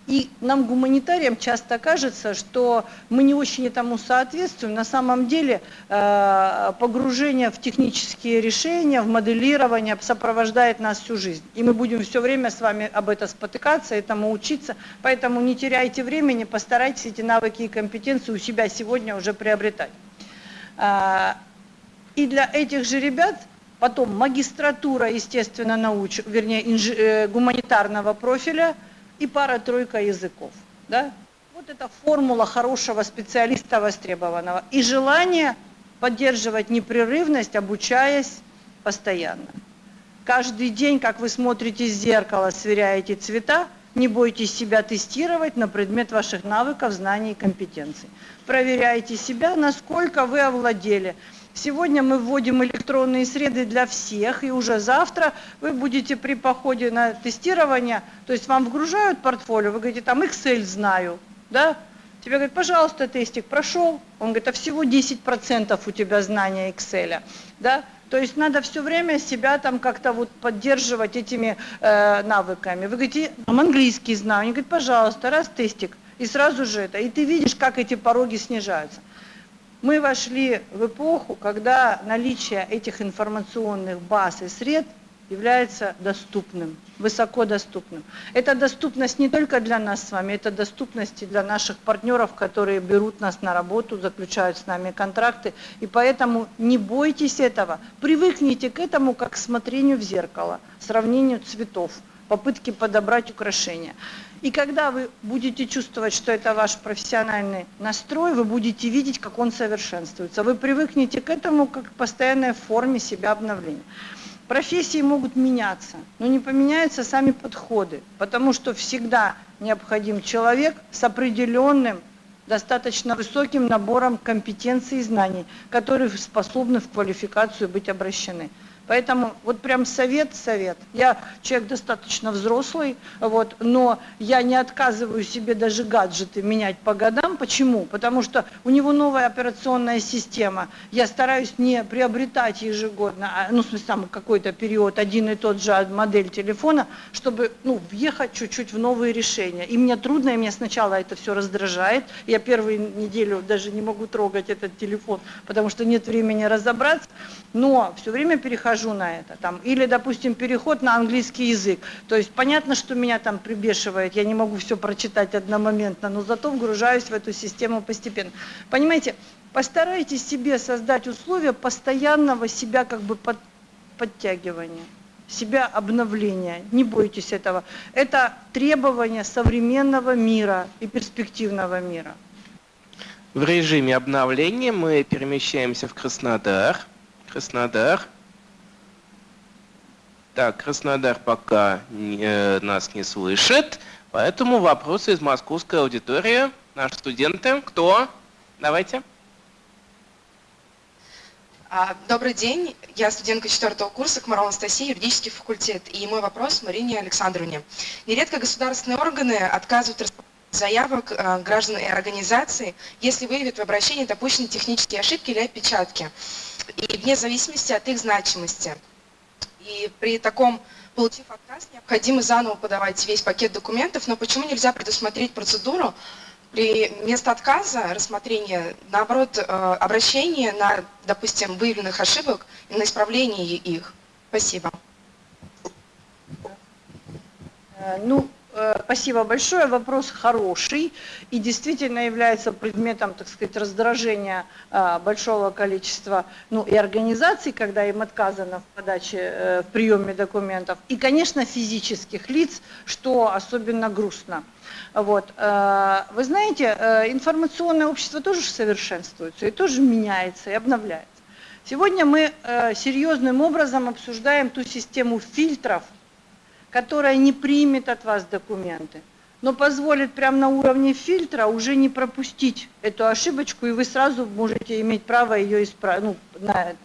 И нам, гуманитариям, часто кажется, что мы не очень этому соответствуем. На самом деле э, погружение в технические решения, в моделирование сопровождает нас всю жизнь. И мы будем все время с вами об этом спотыкаться, этому учиться. Поэтому не теряйте времени, постарайтесь эти навыки и компетенции у себя сегодня уже приобретать. А, и для этих же ребят потом магистратура, естественно, науч, вернее, инж, э, гуманитарного профиля и пара-тройка языков. Да? Вот это формула хорошего специалиста востребованного. И желание поддерживать непрерывность, обучаясь постоянно. Каждый день, как вы смотрите в зеркало, сверяете цвета, не бойтесь себя тестировать на предмет ваших навыков, знаний и компетенций. Проверяйте себя, насколько вы овладели. Сегодня мы вводим электронные среды для всех, и уже завтра вы будете при походе на тестирование, то есть вам вгружают портфолио, вы говорите, там Excel знаю, да? Тебе говорят, пожалуйста, тестик прошел. Он говорит, а всего 10% у тебя знания Excel, да? То есть надо все время себя там как-то вот поддерживать этими э, навыками. Вы говорите, там английский знаю. Они говорят, пожалуйста, раз тестик. И сразу же это. И ты видишь, как эти пороги снижаются. Мы вошли в эпоху, когда наличие этих информационных баз и средств является доступным, высоко доступным. Это доступность не только для нас с вами, это доступность и для наших партнеров, которые берут нас на работу, заключают с нами контракты. И поэтому не бойтесь этого, привыкните к этому как к смотрению в зеркало, сравнению цветов, попытки подобрать украшения. И когда вы будете чувствовать, что это ваш профессиональный настрой, вы будете видеть, как он совершенствуется. Вы привыкнете к этому как к постоянной форме себя обновления. Профессии могут меняться, но не поменяются сами подходы, потому что всегда необходим человек с определенным, достаточно высоким набором компетенций и знаний, которые способны в квалификацию быть обращены. Поэтому вот прям совет, совет. Я человек достаточно взрослый, вот, но я не отказываю себе даже гаджеты менять по годам. Почему? Потому что у него новая операционная система. Я стараюсь не приобретать ежегодно, а, ну, в смысле, там какой-то период один и тот же модель телефона, чтобы, ну, въехать чуть-чуть в новые решения. И мне трудно, и меня сначала это все раздражает. Я первую неделю даже не могу трогать этот телефон, потому что нет времени разобраться. Но все время перехожу перехожу на это. Там, или, допустим, переход на английский язык. То есть понятно, что меня там прибешивает, я не могу все прочитать одномоментно, но зато вгружаюсь в эту систему постепенно. Понимаете, постарайтесь себе создать условия постоянного себя как бы под, подтягивания себя обновления. Не бойтесь этого. Это требование современного мира и перспективного мира. В режиме обновления мы перемещаемся в Краснодар. Краснодар. Так, Краснодар пока не, э, нас не слышит, поэтому вопросы из московской аудитории. Наши студенты. Кто? Давайте. А, добрый день, я студентка четвертого курса Комарова Анастасия, юридический факультет. И мой вопрос Марине Александровне. Нередко государственные органы отказывают заявок э, граждан и организаций, если выявят в обращении допущенные технические ошибки или опечатки, и вне зависимости от их значимости. И при таком, получив отказ, необходимо заново подавать весь пакет документов, но почему нельзя предусмотреть процедуру при вместо отказа рассмотрения, наоборот, э, обращение на, допустим, выявленных ошибок и на исправление их? Спасибо. Э, ну, спасибо большое. Вопрос хороший и действительно является предметом, так сказать, раздражения э, большого количества ну, и организаций, когда им отказано в подаче, э, в приеме документов, и, конечно, физических лиц, что особенно грустно. Вот. Вы знаете, информационное общество тоже совершенствуется и тоже меняется и обновляется. Сегодня мы серьезным образом обсуждаем ту систему фильтров, которая не примет от вас документы, но позволит прямо на уровне фильтра уже не пропустить эту ошибочку, и вы сразу можете иметь право ее исправить. Ну, на это.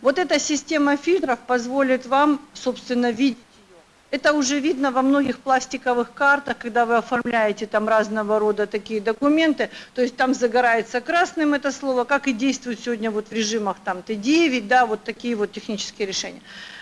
Вот эта система фильтров позволит вам, собственно, видеть ее. Это уже видно во многих пластиковых картах, когда вы оформляете там разного рода такие документы, то есть там загорается красным это слово, как и действует сегодня вот в режимах там Т9, да, вот такие вот технические решения.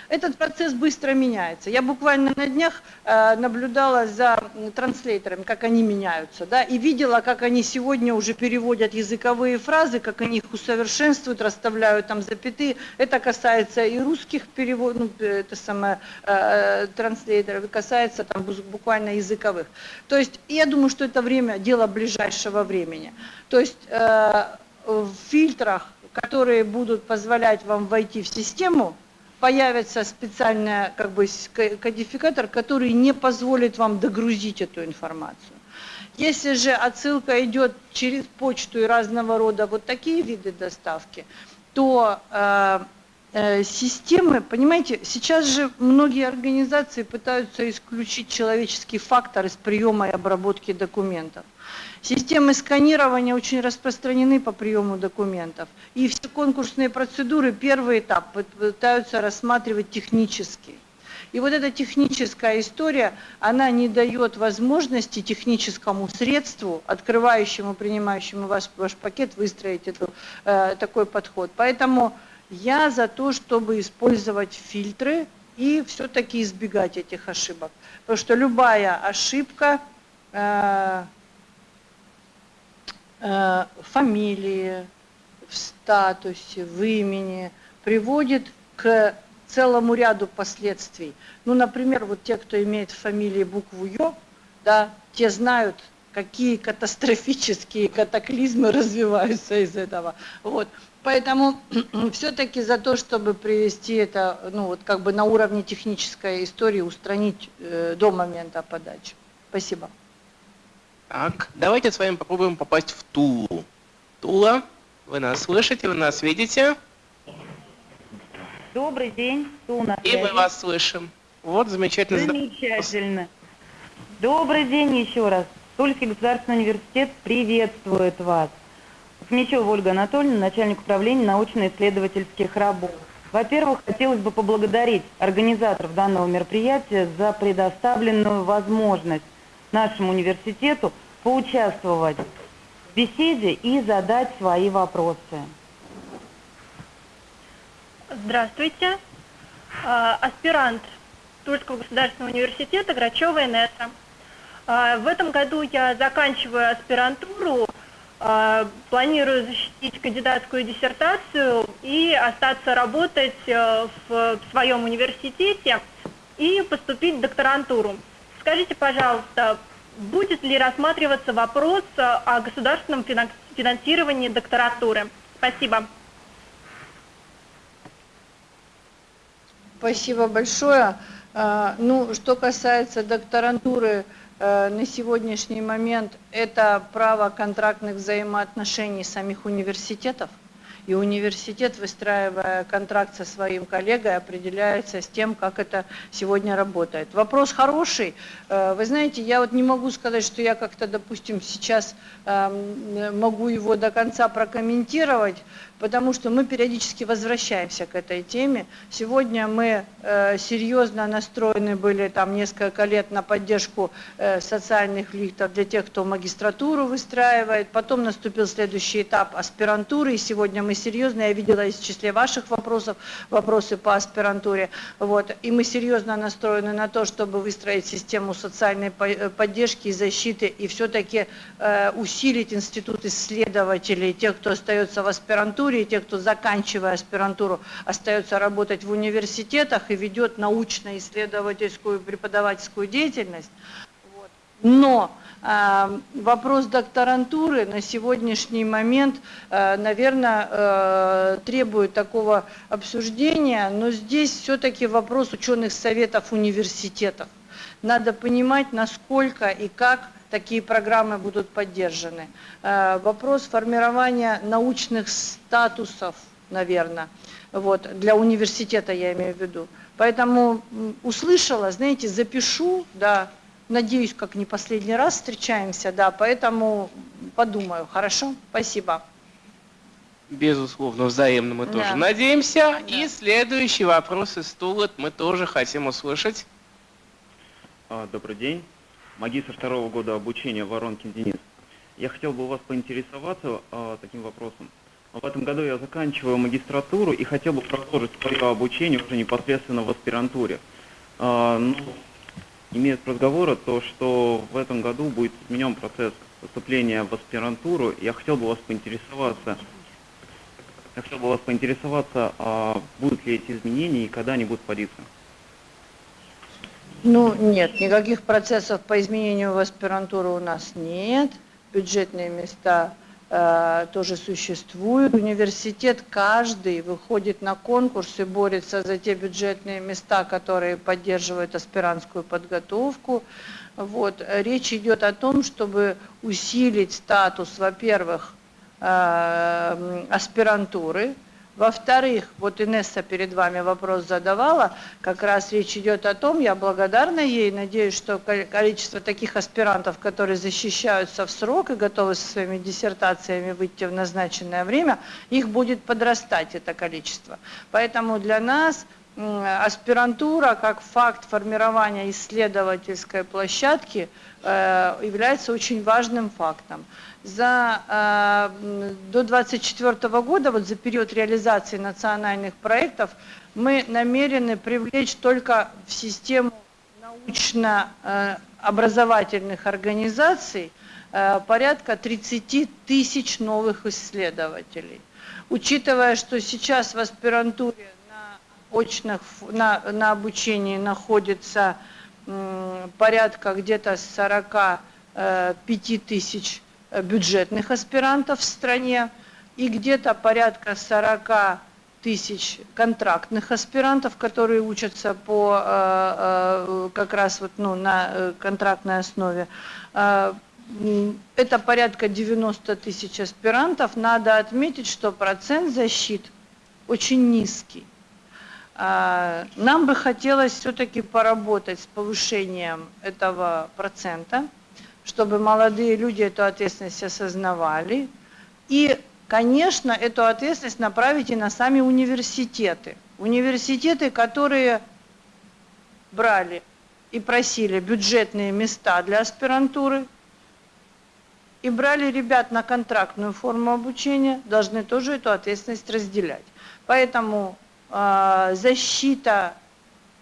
Этот процесс быстро меняется. Я буквально на днях э, наблюдала за транслейтерами, как они меняются, да, и видела, как они сегодня уже переводят языковые фразы, как они их усовершенствуют, расставляют там запятые. Это касается и русских переводов, ну, это самое, э, транслейтеров, и касается там буквально языковых. То есть я думаю, что это время, дело ближайшего времени. То есть э, в фильтрах, которые будут позволять вам войти в систему, появится специальный как бы, кодификатор, который не позволит вам догрузить эту информацию. Если же отсылка идет через почту и разного рода вот такие виды доставки, то э, э, системы, понимаете, сейчас же многие организации пытаются исключить человеческий фактор из приема и обработки документов. Системы сканирования очень распространены по приему документов. И все конкурсные процедуры, первый этап, пытаются рассматривать технически. И вот эта техническая история, она не дает возможности техническому средству, открывающему, принимающему ваш, ваш пакет, выстроить эту, э, такой подход. Поэтому я за то, чтобы использовать фильтры и все-таки избегать этих ошибок. Потому что любая ошибка... Э, Э, фамилии, в статусе, в имени, приводит к целому ряду последствий. Ну, например, вот те, кто имеет в фамилии букву Ё, да, те знают, какие катастрофические катаклизмы развиваются из этого. Вот. Поэтому все-таки за то, чтобы привести это, ну вот как бы на уровне технической истории, устранить э, до момента подачи. Спасибо. Так, давайте с вами попробуем попасть в Тулу. Тула, вы нас слышите, вы нас видите? Добрый день, Туна. И мы вас слышим. Вот, замечательно. Замечательно. Добрый день еще раз. Тульский государственный университет приветствует вас. Смещева Ольга Анатольевна, начальник управления научно-исследовательских работ. Во-первых, хотелось бы поблагодарить организаторов данного мероприятия за предоставленную возможность нашему университету поучаствовать в беседе и задать свои вопросы. Здравствуйте. А, аспирант Тульского государственного университета Грачева Инесса. А, в этом году я заканчиваю аспирантуру, а, планирую защитить кандидатскую диссертацию и остаться работать э, в своем университете и поступить в докторантуру. Скажите, пожалуйста, будет ли рассматриваться вопрос о государственном финансировании докторатуры? Спасибо. Спасибо большое. А, ну, что касается докторантуры, э, на сегодняшний момент это право контрактных взаимоотношений самих университетов – и университет, выстраивая контракт со своим коллегой, определяется с тем, как это сегодня работает. Вопрос хороший. Э, вы знаете, я вот не могу сказать, что я как-то, допустим, сейчас эм, могу его до конца прокомментировать, потому что мы периодически возвращаемся к этой теме. Сегодня мы э, серьезно настроены были там несколько лет на поддержку э, социальных лифтов для тех, кто магистратуру выстраивает. Потом наступил следующий этап аспирантуры, и сегодня мы серьезно, я видела из числе ваших вопросов, вопросы по аспирантуре, вот, и мы серьезно настроены на то, чтобы выстроить систему социальной э, поддержки и защиты, и все-таки усилить институт исследователей, тех, кто остается в аспирантуре, аспирантуре, и те, кто заканчивая аспирантуру, остается работать в университетах и ведет научно-исследовательскую преподавательскую деятельность. Но э, вопрос докторантуры на сегодняшний момент, э, наверное, э, требует такого обсуждения, но здесь все-таки вопрос ученых советов университетов. Надо понимать, насколько и как такие программы будут поддержаны. Э, вопрос формирования научных статусов, наверное, вот, для университета я имею в виду. Поэтому услышала, знаете, запишу, да, надеюсь, как не последний раз встречаемся, да, поэтому подумаю, хорошо? Спасибо. Безусловно, взаимно мы да. тоже надеемся. Да. И следующий вопрос из стула мы тоже хотим услышать. А, добрый день магистр второго года обучения Воронкин Денис. Я хотел бы у вас поинтересоваться э, таким вопросом. В этом году я заканчиваю магистратуру и хотел бы продолжить свое обучение уже непосредственно в аспирантуре. А, ну, имеет разговора то, что в этом году будет изменен процесс поступления в аспирантуру. Я хотел бы вас поинтересоваться, я хотел бы вас поинтересоваться, а будут ли эти изменения и когда они будут вводиться? Ну, нет, никаких процессов по изменению в аспирантуру у нас нет. Бюджетные места э, тоже существуют. Университет каждый выходит на конкурс и борется за те бюджетные места, которые поддерживают аспирантскую подготовку. Вот. Речь идет о том, чтобы усилить статус, во-первых, э, аспирантуры, во-вторых, вот Инесса перед вами вопрос задавала, как раз речь идет о том, я благодарна ей, надеюсь, что количество таких аспирантов, которые защищаются в срок и готовы со своими диссертациями выйти в назначенное время, их будет подрастать это количество. Поэтому для нас аспирантура как факт формирования исследовательской площадки э, является очень важным фактом за, э, до 2024 года, вот за период реализации национальных проектов, мы намерены привлечь только в систему научно-образовательных организаций э, порядка 30 тысяч новых исследователей. Учитывая, что сейчас в аспирантуре на, очных, на, на обучении находится порядка где-то 45 э, тысяч бюджетных аспирантов в стране и где-то порядка 40 тысяч контрактных аспирантов, которые учатся по э, э, как раз вот, ну, на контрактной основе. Это порядка 90 тысяч аспирантов. Надо отметить, что процент защит очень низкий. Нам бы хотелось все-таки поработать с повышением этого процента чтобы молодые люди эту ответственность осознавали. И, конечно, эту ответственность направить и на сами университеты. Университеты, которые брали и просили бюджетные места для аспирантуры, и брали ребят на контрактную форму обучения, должны тоже эту ответственность разделять. Поэтому э, защита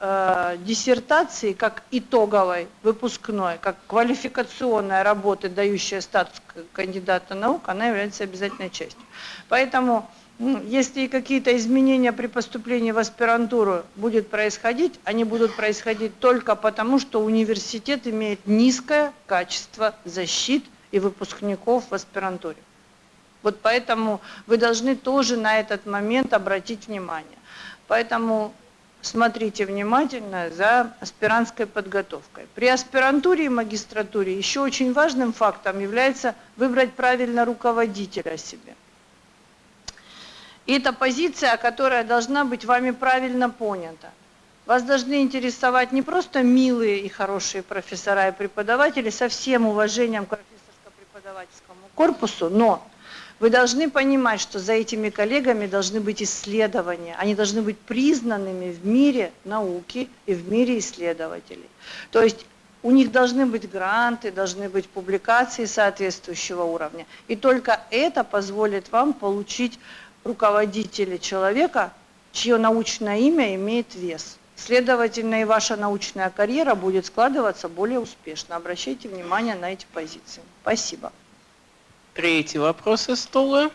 э, диссертации как итоговой, выпускной, как квалификационная работа, дающая статус кандидата наук, она является обязательной частью. Поэтому, если какие-то изменения при поступлении в аспирантуру будут происходить, они будут происходить только потому, что университет имеет низкое качество защит и выпускников в аспирантуре. Вот поэтому вы должны тоже на этот момент обратить внимание. Поэтому смотрите внимательно за аспирантской подготовкой. При аспирантуре и магистратуре еще очень важным фактом является выбрать правильно руководителя себе. И это позиция, которая должна быть вами правильно понята. Вас должны интересовать не просто милые и хорошие профессора и преподаватели со всем уважением к профессорско-преподавательскому корпусу, но вы должны понимать, что за этими коллегами должны быть исследования, они должны быть признанными в мире науки и в мире исследователей. То есть у них должны быть гранты, должны быть публикации соответствующего уровня. И только это позволит вам получить руководителя человека, чье научное имя имеет вес. Следовательно, и ваша научная карьера будет складываться более успешно. Обращайте внимание на эти позиции. Спасибо. Третий вопрос из стола.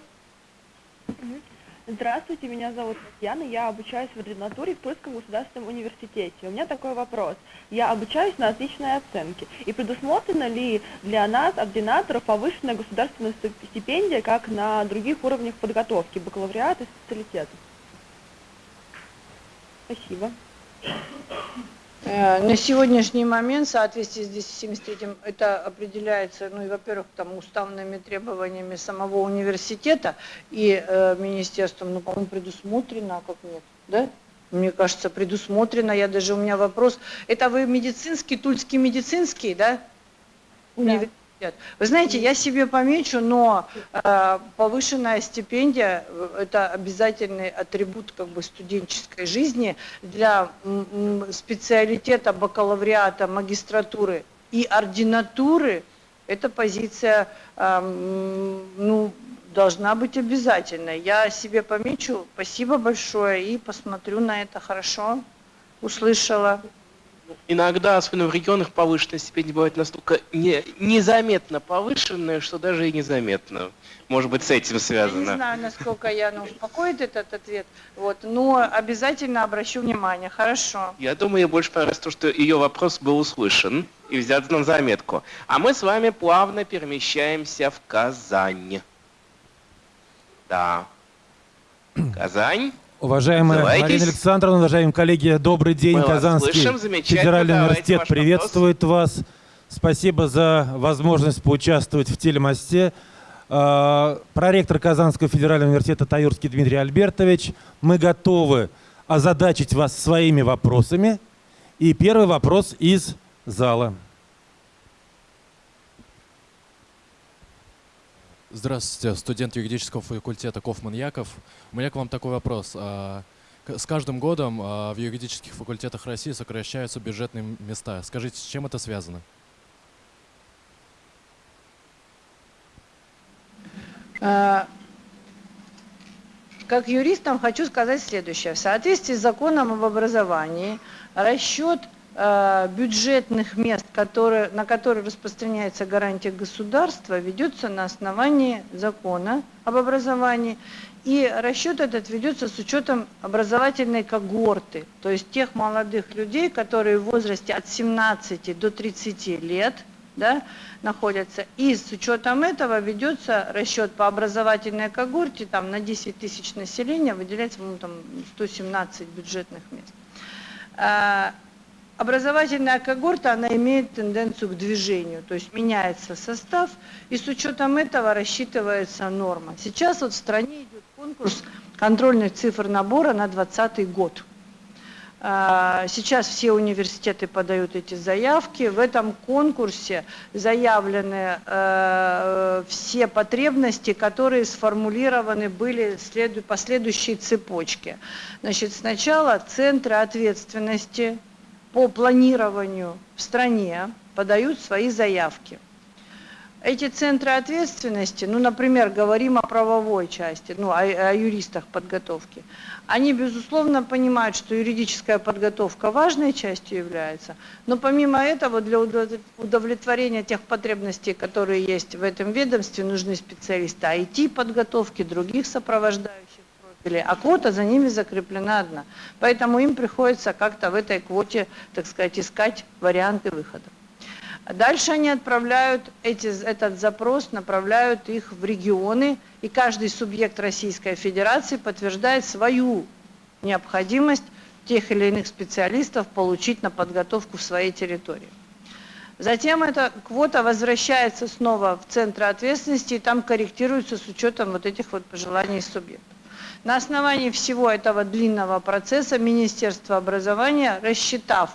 Здравствуйте, меня зовут Татьяна, я обучаюсь в ординатуре в Тульском государственном университете. У меня такой вопрос. Я обучаюсь на отличные оценки. И предусмотрена ли для нас, ординаторов, повышенная государственная стипендия, как на других уровнях подготовки, бакалавриат и специалитет? Спасибо. Э, на сегодняшний момент в соответствии с 273 это определяется, ну и, во-первых, там уставными требованиями самого университета и э, министерством, ну, по-моему, предусмотрено, а как нет, да? Мне кажется, предусмотрено, я даже, у меня вопрос, это вы медицинский, тульский медицинский, да? Университет? Вы знаете, я себе помечу, но э, повышенная стипендия – это обязательный атрибут как бы, студенческой жизни для специалитета бакалавриата, магистратуры и ординатуры. Это позиция, э, ну, должна быть обязательно. Я себе помечу. Спасибо большое и посмотрю на это хорошо. Услышала. Иногда, особенно в регионах, повышенная стипендия бывает настолько не, незаметно повышенная, что даже и незаметно. Может быть, с этим связано. Я не знаю, насколько Яна успокоит этот ответ, вот, но обязательно обращу внимание. Хорошо. Я думаю, ей больше понравилось то, что ее вопрос был услышан и взят на заметку. А мы с вами плавно перемещаемся в Казань. Да. Казань. Уважаемая Называйтесь. Марина Александровна, уважаемые коллеги, добрый день. Мы Казанский слышим, федеральный университет приветствует вас. Спасибо за возможность поучаствовать в телемосте. Э, Проректор Казанского федерального университета Таюрский Дмитрий Альбертович. Мы готовы озадачить вас своими вопросами. И первый вопрос из зала. Здравствуйте, студент юридического факультета Кофман Яков. У меня к вам такой вопрос. А, С каждым годом а, в юридических факультетах России сокращаются бюджетные места. Скажите, с чем это связано? Э, Как юристам хочу сказать следующее. В соответствии с законом об образовании расчет бюджетных мест, которые, на которые распространяется гарантия государства, ведется на основании закона об образовании. И расчет этот ведется с учетом образовательной когорты, то есть тех молодых людей, которые в возрасте от 17 до 30 лет да, находятся. И с учетом этого ведется расчет по образовательной когорте, там на 10 тысяч населения выделяется ну, там, 117 бюджетных мест. Образовательная когорта, она имеет тенденцию к движению, то есть меняется состав, и с учетом этого рассчитывается норма. Сейчас вот в стране идет конкурс контрольных цифр набора на 2020 год. А, Сейчас все университеты подают эти заявки. В этом конкурсе заявлены э, все потребности, которые сформулированы были по следующей цепочке. Значит, сначала центры ответственности по планированию в стране подают свои заявки. Эти центры ответственности, ну, например, говорим о правовой части, ну, о, о юристах подготовки, они, безусловно, понимают, что юридическая подготовка важной частью является, но помимо этого для удов- удовлетворения тех потребностей, которые есть в этом ведомстве, нужны специалисты IT-подготовки, других сопровождающих а квота за ними закреплена одна. Поэтому им приходится как-то в этой квоте, так сказать, искать варианты выхода. Дальше они отправляют эти, этот запрос, направляют их в регионы, и каждый субъект Российской Федерации подтверждает свою необходимость тех или иных специалистов получить на подготовку в своей территории. Затем эта квота возвращается снова в центры ответственности, и там корректируется с учетом вот этих вот пожеланий субъектов. На основании всего этого длинного процесса Министерство образования, рассчитав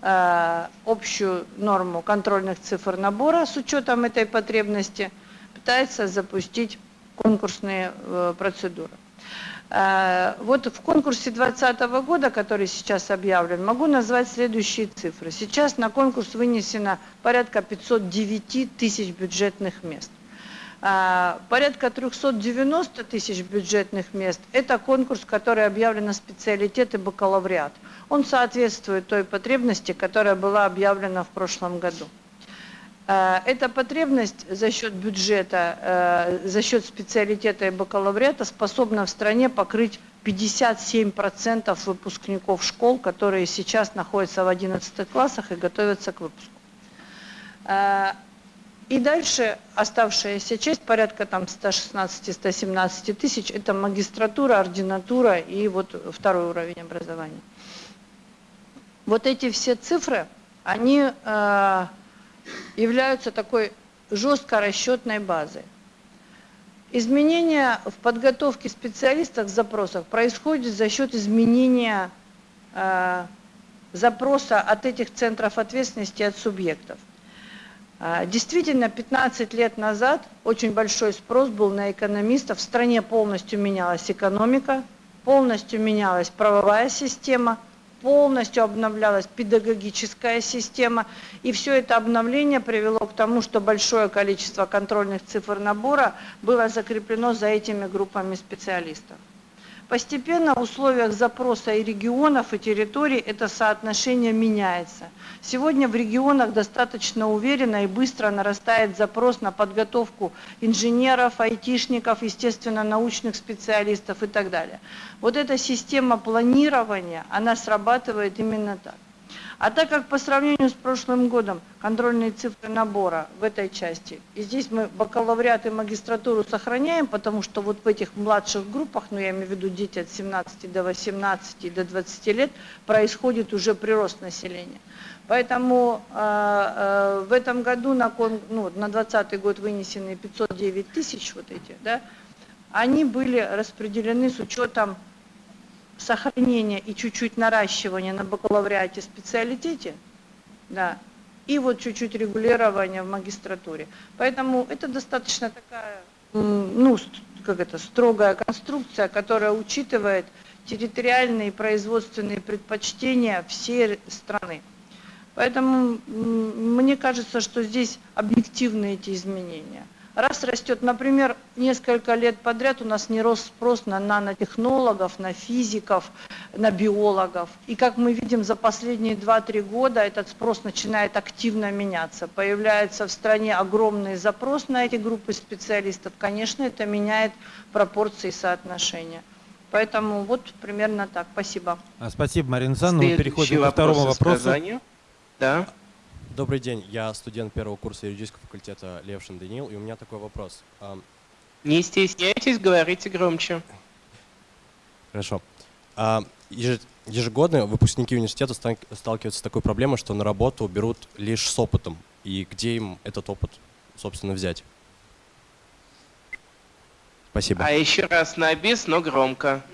э, общую норму контрольных цифр набора с учетом этой потребности, пытается запустить конкурсные э, процедуры. Э, Вот в конкурсе 2020 года, который сейчас объявлен, могу назвать следующие цифры. Сейчас на конкурс вынесено порядка 509 тысяч бюджетных мест. А, Порядка 390 тысяч бюджетных мест – это конкурс, который объявлен на специалитет и бакалавриат. Он соответствует той потребности, которая была объявлена в прошлом году. Э, Эта потребность за счет бюджета, э, за счет специалитета и бакалавриата способна в стране покрыть 57% выпускников школ, которые сейчас находятся в 11 классах и готовятся к выпуску. И дальше оставшаяся часть, порядка там 116-117 тысяч, это магистратура, ординатура и вот второй уровень образования. Вот эти все цифры, они э, являются такой жестко расчетной базой. Изменения в подготовке специалистов в запросах происходят за счет изменения э, запроса от этих центров ответственности от субъектов. А, Действительно, 15 лет назад очень большой спрос был на экономистов. В стране полностью менялась экономика, полностью менялась правовая система, полностью обновлялась педагогическая система, и все это обновление привело к тому, что большое количество контрольных цифр набора было закреплено за этими группами специалистов. Постепенно в условиях запроса и регионов, и территорий это соотношение меняется. Сегодня в регионах достаточно уверенно и быстро нарастает запрос на подготовку инженеров, айтишников, естественно, научных специалистов и так далее. Вот эта система планирования, она срабатывает именно так. А так как по сравнению с прошлым годом контрольные цифры набора в этой части, и здесь мы бакалавриат и магистратуру сохраняем, потому что вот в этих младших группах, ну я имею в виду дети от 17 до 18 и до 20 лет, происходит уже прирост населения. Поэтому э, э, в этом году на, ну, на 20 год вынесенные 509 тысяч вот эти, да, они были распределены с учетом сохранение и чуть-чуть наращивание на бакалавриате специалитете, да, и вот чуть-чуть регулирование в магистратуре. Поэтому это достаточно такая, ну, как это, строгая конструкция, которая учитывает территориальные и производственные предпочтения всей страны. Поэтому мне кажется, что здесь объективны эти изменения. Раз растет, например, несколько лет подряд у нас не рос спрос на нанотехнологов, на физиков, на биологов. И как мы видим, за последние 2-3 года этот спрос начинает активно меняться. Появляется в стране огромный запрос на эти группы специалистов. Конечно, это меняет пропорции соотношения. Поэтому вот примерно так. Спасибо. А, спасибо, Марина Александровна. Мы переходим ко второму вопросу. Да. Добрый день, я студент первого курса юридического факультета Левшин Даниил, и у меня такой вопрос. Не стесняйтесь, говорите громче. Хорошо. Ежегодно выпускники университета сталкиваются с такой проблемой, что на работу берут лишь с опытом. И где им этот опыт, собственно, взять? Спасибо. А еще раз на бис, но громко.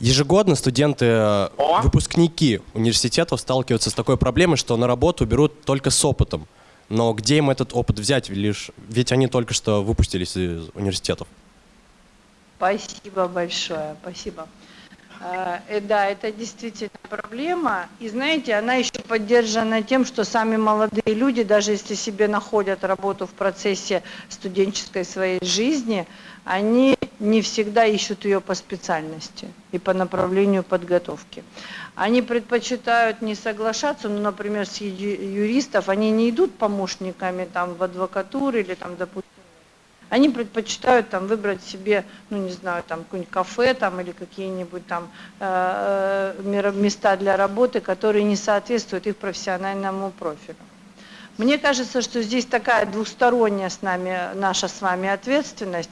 Ежегодно студенты, э, О! выпускники университетов сталкиваются с такой проблемой, что на работу берут только с опытом. Но где им этот опыт взять? Лишь, ведь они только что выпустились из университетов. Спасибо большое, спасибо. А, э, да, это действительно проблема. И знаете, она еще поддержана тем, что сами молодые люди, даже если себе находят работу в процессе студенческой своей жизни, они не всегда ищут ее по специальности и по направлению подготовки. Они предпочитают не соглашаться, ну, например, с юристов, они не идут помощниками там в адвокатуру или там, допустим, они предпочитают там выбрать себе, ну не знаю, там какое-нибудь кафе там или какие-нибудь там э, э места для работы, которые не соответствуют их профессиональному профилю. Мне кажется, что здесь такая двусторонняя с нами, наша с вами ответственность.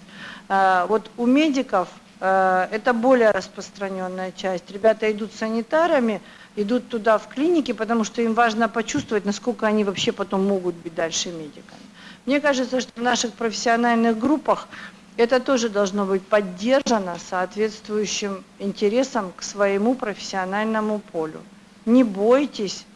Э, вот у медиков э, это более распространенная часть. Ребята идут санитарами, идут туда в клинике, потому что им важно почувствовать, насколько они вообще потом могут быть дальше медиками. Мне кажется, что в наших профессиональных группах это тоже должно быть поддержано соответствующим интересом к своему профессиональному полю. Не бойтесь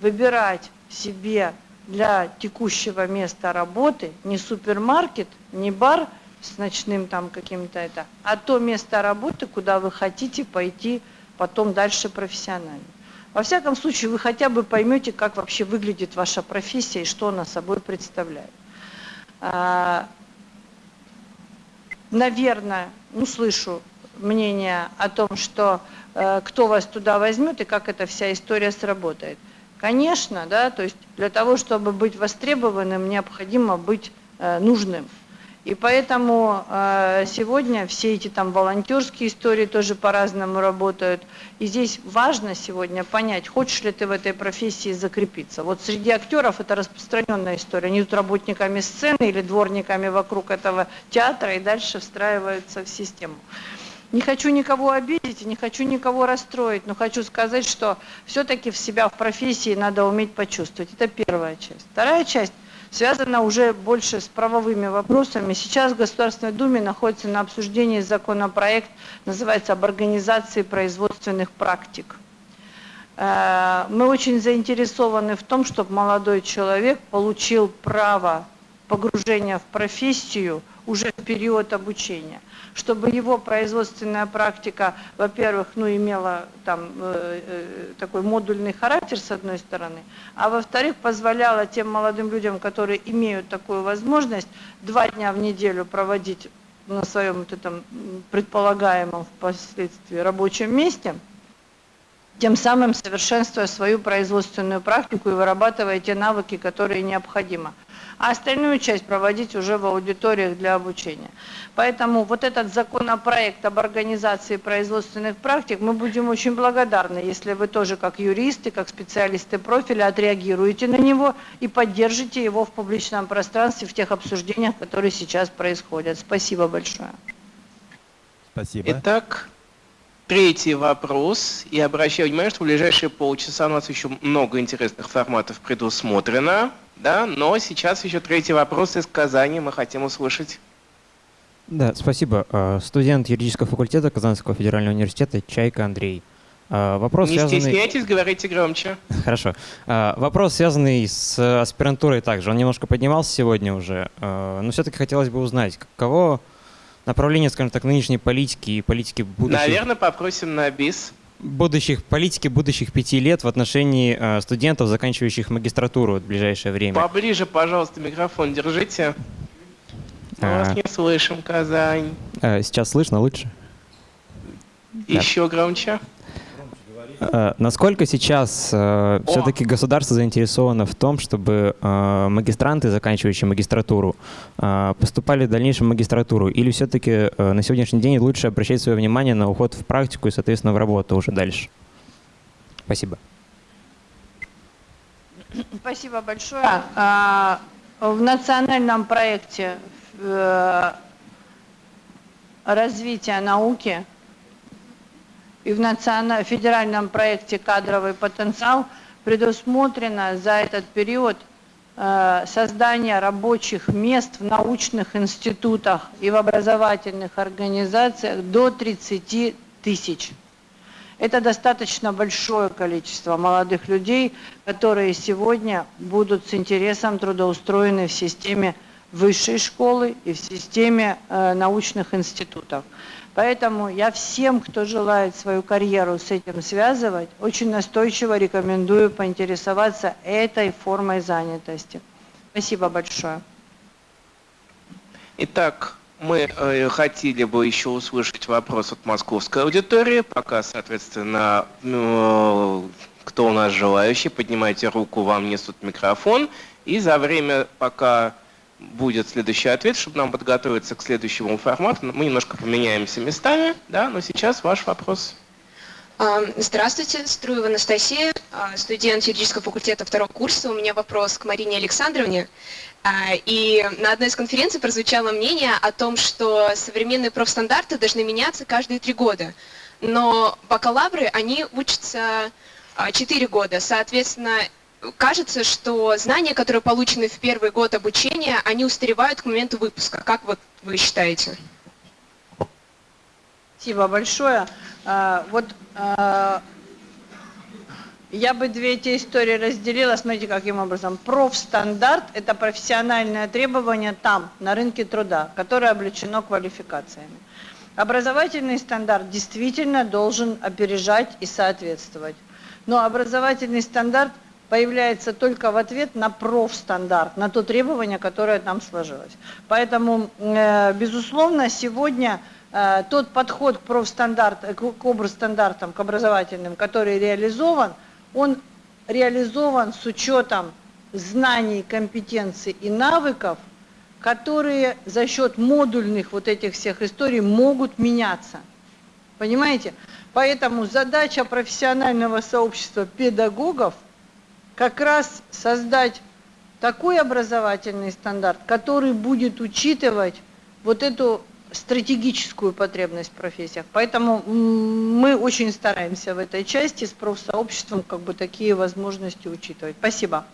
выбирать себе для текущего места работы не супермаркет, не бар с ночным там каким-то это, а то место работы, куда вы хотите пойти потом дальше профессионально. Во всяком случае, вы хотя бы поймете, как вообще выглядит ваша профессия и что она собой представляет. А, наверное, услышу мнение о том, что э, кто вас туда возьмет и как эта вся история сработает. Конечно, да, то есть для того, чтобы быть востребованным, необходимо быть э, нужным. И поэтому э, сегодня все эти там волонтерские истории тоже по-разному работают. И здесь важно сегодня понять, хочешь ли ты в этой профессии закрепиться. Вот среди актеров это распространенная история. Они идут работниками сцены или дворниками вокруг этого театра и дальше встраиваются в систему. Не хочу никого обидеть, не хочу никого расстроить, но хочу сказать, что все-таки в себя в профессии надо уметь почувствовать. Это первая часть. Вторая часть – связана уже больше с правовыми вопросами. Сейчас в Государственной Думе находится на обсуждении законопроект, называется «Об организации производственных практик». Э, мы очень заинтересованы в том, чтобы молодой человек получил право погружения в профессию уже в период обучения, чтобы его производственная практика, во-первых, ну, имела там э, э, такой модульный характер с одной стороны, а во-вторых, позволяла тем молодым людям, которые имеют такую возможность, два дня в неделю проводить на своем вот этом предполагаемом впоследствии рабочем месте, тем самым совершенствуя свою производственную практику и вырабатывая те навыки, которые необходимы а остальную часть проводить уже в аудиториях для обучения. Поэтому вот этот законопроект об организации производственных практик, мы будем очень благодарны, если вы тоже как юристы, как специалисты профиля отреагируете на него и поддержите его в публичном пространстве в тех обсуждениях, которые сейчас происходят. Спасибо большое. Спасибо. Итак, Третий вопрос. Я обращаю внимание, что в ближайшие полчаса у нас еще много интересных форматов предусмотрено. Да, но сейчас еще третий вопрос из Казани мы хотим услышать. Да, спасибо. А, студент юридического факультета Казанского федерального университета Чайка Андрей. А, вопрос Не связанный... стесняйтесь, говорите громче. Хорошо. А, вопрос, связанный с аспирантурой также. Он немножко поднимался сегодня уже, но все-таки хотелось бы узнать, каково направление, скажем так, нынешней политики и политики будущего... Наверное, попросим на БИС будущих политики будущих пяти лет в отношении э, студентов, заканчивающих магистратуру в ближайшее время. Поближе, пожалуйста, микрофон держите. Мы а... вас не слышим, Казань. А, сейчас слышно лучше? Еще да. громче. Э, насколько сейчас э, все-таки государство заинтересовано в том, чтобы э, магистранты, заканчивающие магистратуру, э, поступали в дальнейшем в магистратуру? Или все-таки э, на сегодняшний день лучше обращать свое внимание на уход в практику и, соответственно, в работу уже дальше? Спасибо. Спасибо большое. А, в национальном проекте э, развития науки и в национальном федеральном проекте «Кадровый потенциал» предусмотрено за этот период э, создание рабочих мест в научных институтах и в образовательных организациях до 30 тысяч. Это достаточно большое количество молодых людей, которые сегодня будут с интересом трудоустроены в системе высшей школы и в системе э, научных институтов. Поэтому я всем, кто желает свою карьеру с этим связывать, очень настойчиво рекомендую поинтересоваться этой формой занятости. Спасибо большое. Итак, мы э, хотели бы еще услышать вопрос от московской аудитории. Пока, соответственно, ну, кто у нас желающий, поднимайте руку, вам несут микрофон. И за время, пока будет следующий ответ, чтобы нам подготовиться к следующему формату. Мы немножко поменяемся местами, да, но сейчас ваш вопрос. А, здравствуйте, Струева Анастасия, а, студент юридического факультета второго курса. У меня вопрос к Марине Александровне. А, и на одной из конференций прозвучало мнение о том, что современные профстандарты должны меняться каждые три года. Но бакалавры, они учатся 4 года. Соответственно, кажется, что знания, которые получены в первый год обучения, они устаревают к моменту выпуска. Как вот вы считаете? Спасибо большое. А, вот а, я бы две эти истории разделила, смотрите, каким образом. Профстандарт – это профессиональное требование там, на рынке труда, которое облечено квалификациями. Образовательный стандарт действительно должен опережать и соответствовать. Но образовательный стандарт – появляется только в ответ на профстандарт, на то требование, которое там сложилось. Поэтому, э, безусловно, сегодня э, тот подход к профстандарт, к образстандартам, к образовательным, который реализован, он реализован с учетом знаний, компетенций и навыков, которые за счет модульных вот этих всех историй могут меняться. Понимаете? Поэтому задача профессионального сообщества педагогов – как раз создать такой образовательный стандарт, который будет учитывать вот эту стратегическую потребность в профессиях. Поэтому мы очень стараемся в этой части с профсообществом как бы такие возможности учитывать. Спасибо.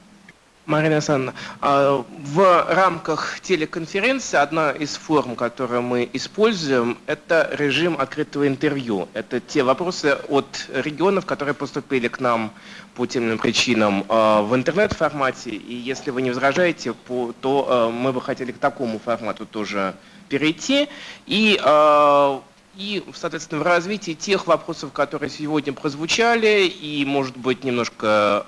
Марина Александровна, а, в рамках телеконференции одна из форм, которую мы используем, это режим открытого интервью. Это те вопросы от регионов, которые поступили к нам по тем причинам а, в интернет-формате. И если вы не возражаете, то а, мы бы хотели к такому формату тоже перейти. И и, соответственно, в развитии тех вопросов, которые сегодня прозвучали, и, может быть, немножко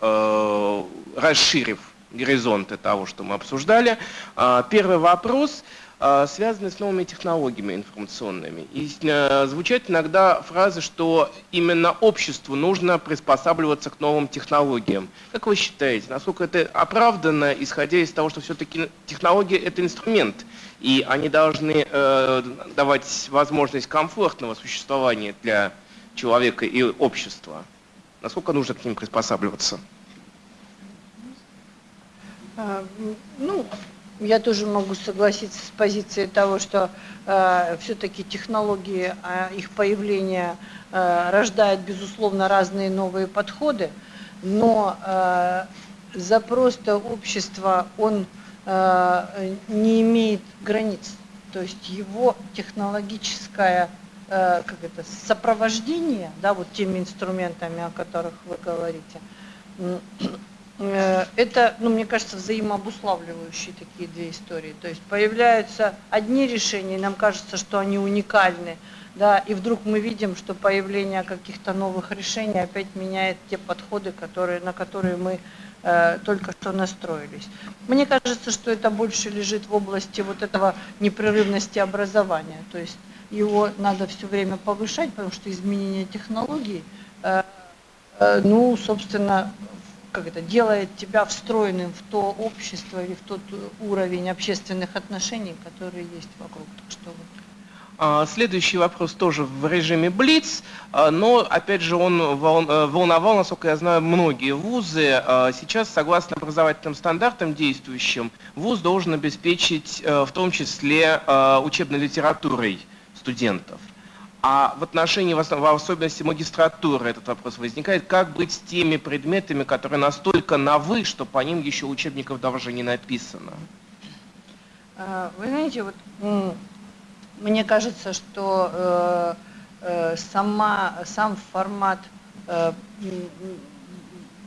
расширив горизонты того, что мы обсуждали. А, первый вопрос а, связанный с новыми технологиями информационными. И э, звучат иногда фразы, что именно обществу нужно приспосабливаться к новым технологиям. Как вы считаете, насколько это оправдано, исходя из того, что все-таки технологии – это инструмент, и они должны э, давать возможность комфортного существования для человека и общества? Насколько нужно к ним приспосабливаться? А, ну, я тоже могу согласиться с позицией того, что э, все-таки технологии, э, их появление э, рождает, безусловно, разные новые подходы, но э, запрос-то общества, он э, не имеет границ. То есть его технологическое э, как это, сопровождение, да, вот теми инструментами, о которых вы говорите, это, ну, мне кажется, взаимообуславливающие такие две истории. То есть появляются одни решения, и нам кажется, что они уникальны, да, и вдруг мы видим, что появление каких-то новых решений опять меняет те подходы, которые, на которые мы э, только что настроились. Мне кажется, что это больше лежит в области вот этого непрерывности образования, то есть его надо все время повышать, потому что изменение технологий, э, э, ну, собственно, как это, делает тебя встроенным в то общество или в тот уровень общественных отношений, которые есть вокруг. Так что вот. А, следующий вопрос тоже в режиме Блиц, а, но опять же он э, волновал, насколько я знаю, многие вузы. А, сейчас, согласно образовательным стандартам действующим, вуз должен обеспечить э, в том числе учебной литературой студентов. А в отношении, в особенности магистратуры, этот вопрос возникает, как быть с теми предметами, которые настолько новы, что по ним еще учебников даже не написано? А, вы знаете, вот мне кажется, что э, э, сама, сам формат э,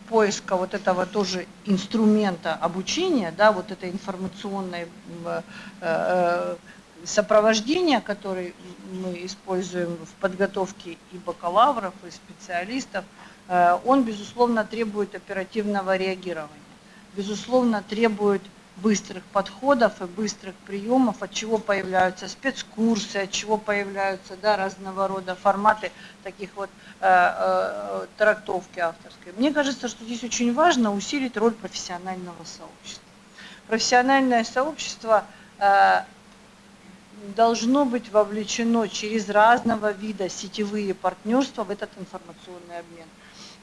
поиска вот этого тоже инструмента обучения, да, вот этой информационной сопровождения, который мы используем в подготовке и бакалавров, и специалистов, э, он, безусловно, требует оперативного реагирования. Безусловно, требует быстрых подходов и быстрых приемов, от чего появляются спецкурсы, от чего появляются да, разного рода форматы таких вот э, э, трактовки авторской. Мне кажется, что здесь очень важно усилить роль профессионального сообщества. Профессиональное сообщество э, должно быть вовлечено через разного вида сетевые партнерства в этот информационный обмен.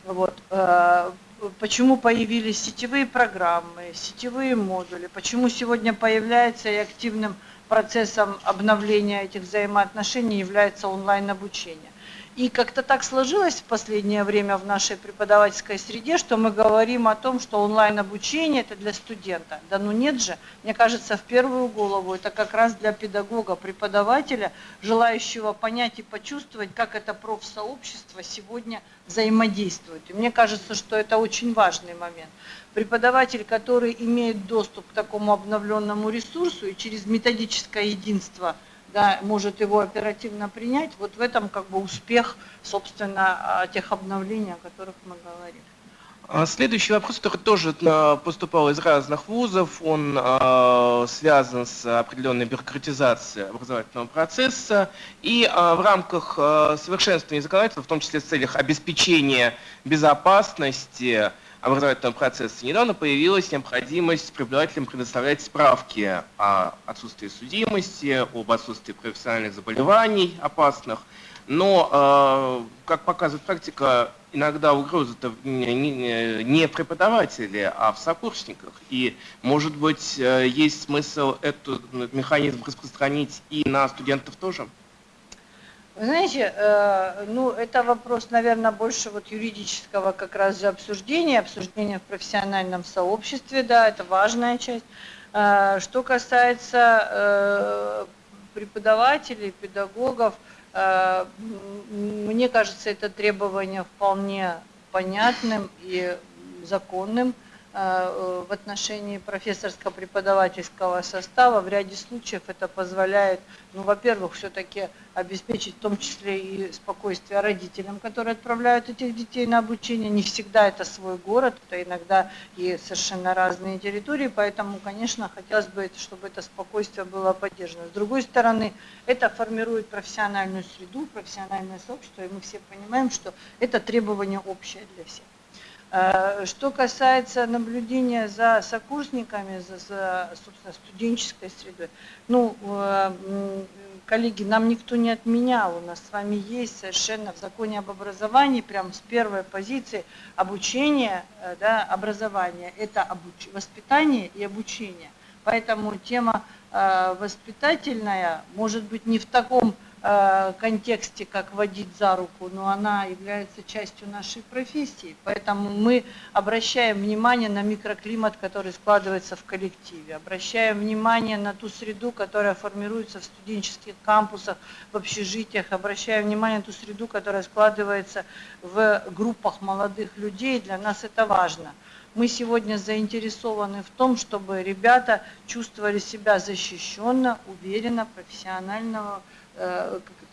Вот. Э, почему появились сетевые программы, сетевые модули, почему сегодня появляется и активным процессом обновления этих взаимоотношений является онлайн-обучение. И как-то так сложилось в последнее время в нашей преподавательской среде, что мы говорим о том, что онлайн-обучение это для студента. Да ну нет же, мне кажется, в первую голову это как раз для педагога, преподавателя, желающего понять и почувствовать, как это профсообщество сегодня взаимодействует. И мне кажется, что это очень важный момент. Преподаватель, который имеет доступ к такому обновленному ресурсу и через методическое единство – да, может его оперативно принять, вот в этом как бы успех, собственно, а, тех обновлений, о которых мы говорили. А, следующий вопрос, который тоже а, поступал из разных вузов, он э, связан с определенной бюрократизацией образовательного процесса. И э, в рамках э, совершенствования законодательства, в том числе в целях обеспечения безопасности, образовательного процесса недавно появилась необходимость преподавателям предоставлять справки о отсутствии судимости, об отсутствии профессиональных заболеваний опасных. Но, э, как показывает практика, иногда угроза-то не преподаватели, а в сокурсниках. И, может быть, э, есть смысл этот механизм распространить и на студентов тоже? Вы знаете, э, ну, это вопрос, наверное, больше вот юридического как раз же обсуждения, обсуждения в профессиональном сообществе, да, это важная часть. Э, что касается э, преподавателей, педагогов, э, мне кажется, это требование вполне понятным и законным. Э, в отношении профессорско-преподавательского состава. В ряде случаев это позволяет, ну, во-первых, все-таки обеспечить в том числе и спокойствие родителям, которые отправляют этих детей на обучение. Не всегда это свой город, это иногда и совершенно разные территории, поэтому, конечно, хотелось бы, чтобы это спокойствие было поддержано. С другой стороны, это формирует профессиональную среду, профессиональное сообщество, и мы все понимаем, что это требование общее для всех. Э, что касается наблюдения за сокурсниками, за, за собственно, студенческой средой, ну, э, коллеги, нам никто не отменял, у нас с вами есть совершенно в законе об образовании, прям с первой позиции обучение, э, да, образование, это обуч... воспитание и обучение. Поэтому тема воспитательная может быть не в таком контексте, как водить за руку, но она является частью нашей профессии. Поэтому мы обращаем внимание на микроклимат, который складывается в коллективе, обращаем внимание на ту среду, которая формируется в студенческих кампусах, в общежитиях, обращаем внимание на ту среду, которая складывается в группах молодых людей. Для нас это важно. Мы сегодня заинтересованы в том, чтобы ребята чувствовали себя защищенно, уверенно, профессионального, Э,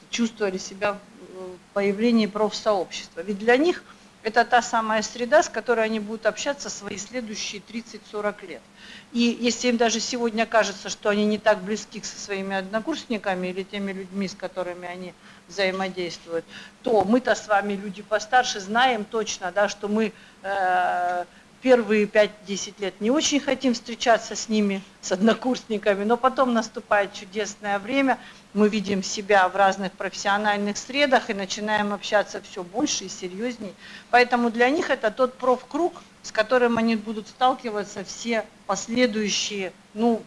чувствовали себя в появлении профсообщества. Ведь для них это та самая среда, с которой они будут общаться свои следующие 30-40 лет. И если им даже сегодня кажется, что они не так близки со своими однокурсниками или теми людьми, с которыми они взаимодействуют, то мы-то с вами, люди постарше, знаем точно, да, что мы э, первые 5-10 лет не очень хотим встречаться с ними, с однокурсниками, но потом наступает чудесное время – мы видим себя в разных профессиональных средах и начинаем общаться все больше и серьезнее. Поэтому для них это тот профкруг, с которым они будут сталкиваться все последующие, ну,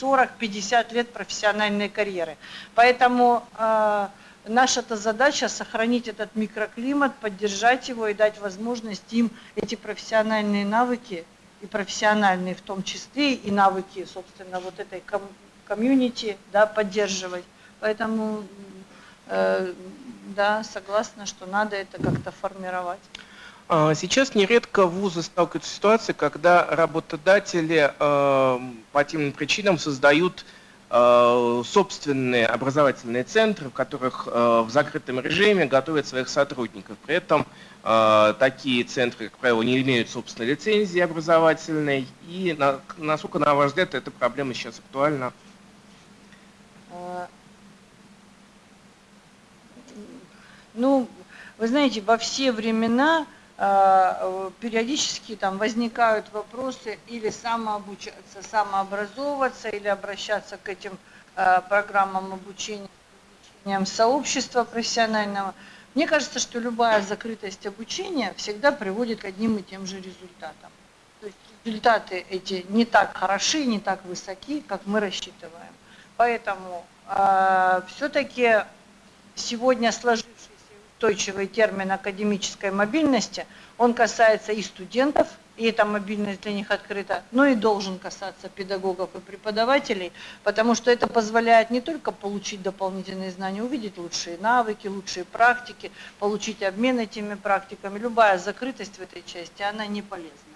40-50 лет профессиональной карьеры. Поэтому э, наша-то задача сохранить этот микроклимат, поддержать его и дать возможность им эти профессиональные навыки, и профессиональные в том числе, и навыки, собственно, вот этой комьюнити да, поддерживать. Поэтому, э, да, согласна, что надо это как-то формировать. А, сейчас нередко вузы сталкиваются с ситуацией, когда работодатели э, по тем причинам создают собственные образовательные центры, в которых э, в закрытом режиме готовят своих сотрудников. При этом э, такие центры, как правило, не имеют собственной лицензии образовательной. И на, насколько, на ваш взгляд, эта проблема сейчас актуальна? Ну, вы знаете, во все времена э, периодически там возникают вопросы или самообучаться, самообразовываться, или обращаться к этим э, программам обучения, обучением сообщества профессионального. Мне кажется, что любая закрытость обучения всегда приводит к одним и тем же результатам. То есть результаты эти не так хороши, не так высоки, как мы рассчитываем. Поэтому э, все-таки сегодня сложившись устойчивый термин академической мобильности, он касается и студентов, и эта мобильность для них открыта, но и должен касаться педагогов и преподавателей, потому что это позволяет не только получить дополнительные знания, увидеть лучшие навыки, лучшие практики, получить обмен этими практиками. Любая закрытость в этой части, она не полезна.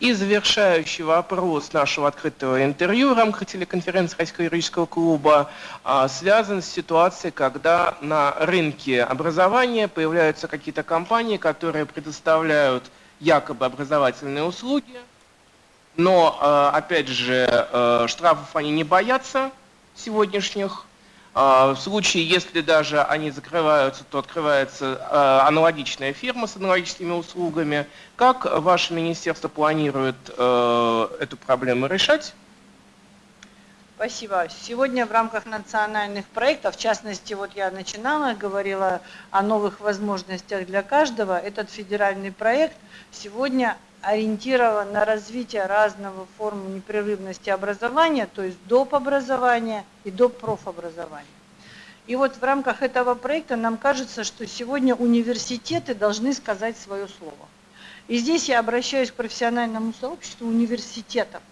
И завершающий вопрос нашего открытого интервью в рамках телеконференции Российского юридического клуба а, связан с ситуацией, когда на рынке образования появляются какие-то компании, которые предоставляют якобы образовательные услуги, но, а, опять же, а, штрафов они не боятся сегодняшних, в случае, если даже они закрываются, то открывается а, аналогичная фирма с аналогичными услугами. Как ваше министерство планирует а, эту проблему решать? Спасибо. Сегодня в рамках национальных проектов, в частности, вот я начинала, говорила о новых возможностях для каждого. Этот федеральный проект сегодня ориентирован на развитие разного форм непрерывности образования, то есть доп. образования и доп. профобразования. И вот в рамках этого проекта нам кажется, что сегодня университеты должны сказать свое слово. И здесь я обращаюсь к профессиональному сообществу университетов.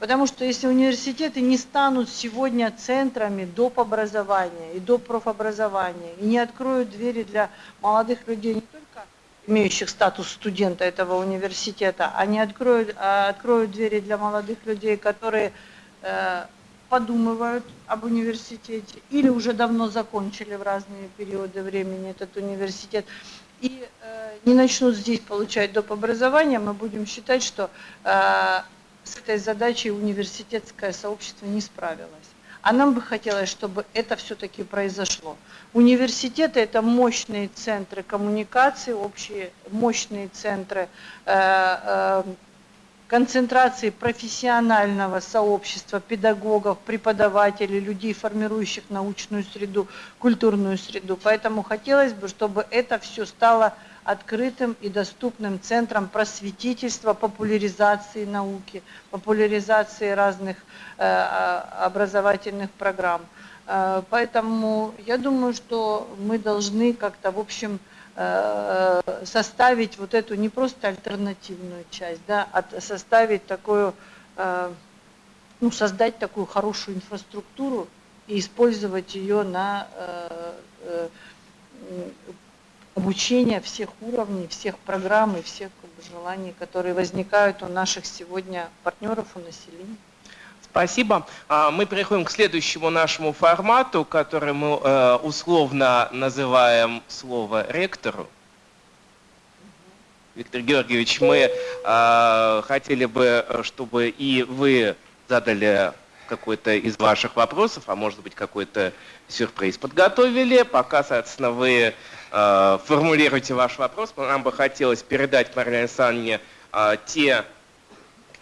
Потому что если университеты не станут сегодня центрами доп. образования и доп. профобразования, и не откроют двери для молодых людей, не только имеющих статус студента этого университета, они откроют, а откроют двери для молодых людей, которые э, подумывают об университете или уже давно закончили в разные периоды времени этот университет и э, не начнут здесь получать доп. образование, мы будем считать, что э, с этой задачей университетское сообщество не справилось. А нам бы хотелось, чтобы это все-таки произошло. Университеты – это мощные центры коммуникации, общие мощные центры э, э, концентрации профессионального сообщества, педагогов, преподавателей, людей, формирующих научную среду, культурную среду. Поэтому хотелось бы, чтобы это все стало открытым и доступным центром просветительства, популяризации науки, популяризации разных э, а, образовательных программ. Э, поэтому я думаю, что мы должны как-то, в общем, Э, составить вот эту не просто альтернативную часть, да, а составить такую, э, ну, создать такую хорошую инфраструктуру и использовать ее на обучение всех уровней, всех программ и всех как бы, желаний, которые возникают у наших сегодня партнеров, у населения. Спасибо. А, мы переходим к следующему нашему формату, который мы э, условно называем слово ректору. Виктор Георгиевич, мы э, хотели бы, чтобы и вы задали какой-то из ваших вопросов, а может быть какой-то сюрприз подготовили. Пока, соответственно, вы э, формулируете ваш вопрос, нам бы хотелось передать Марии Александровне те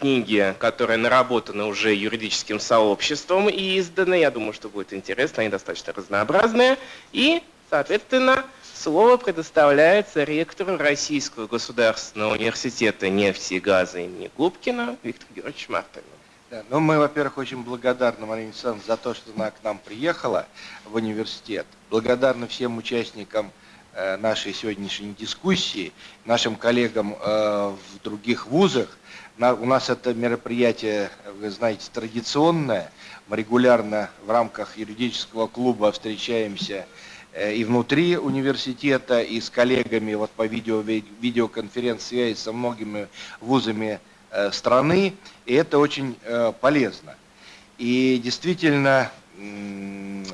книги, которые наработаны уже юридическим сообществом и изданы. Я думаю, что будет интересно, они достаточно разнообразные. И, соответственно, слово предоставляется ректору Российского государственного университета нефти и газа имени Губкина Виктору Георгиевичу Мартыну. Да, ну, мы, во-первых, очень благодарны Марине Александровне за то, что она к нам приехала в университет. Благодарны всем участникам э, нашей сегодняшней дискуссии, нашим коллегам э, в других вузах у нас это мероприятие, вы знаете, традиционное. Мы регулярно в рамках юридического клуба встречаемся э, и внутри университета, и с коллегами вот по видео, видеоконференц-связи со многими вузами э, страны. И это очень э, полезно. И действительно,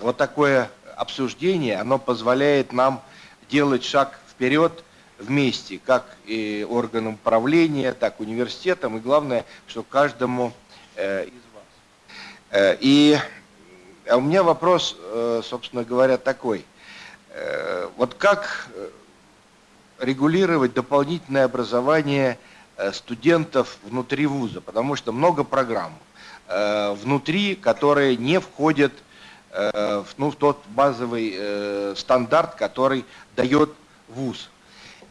вот такое обсуждение, оно позволяет нам делать шаг вперед вместе, как и органам управления, так и университетам, и главное, что каждому э, из вас. Э, и а у меня вопрос, э, собственно говоря, такой. Вот как регулировать дополнительное образование студентов внутри вуза, потому что много программ внутри, которые не входят ну, в тот базовый стандарт, который дает вуз.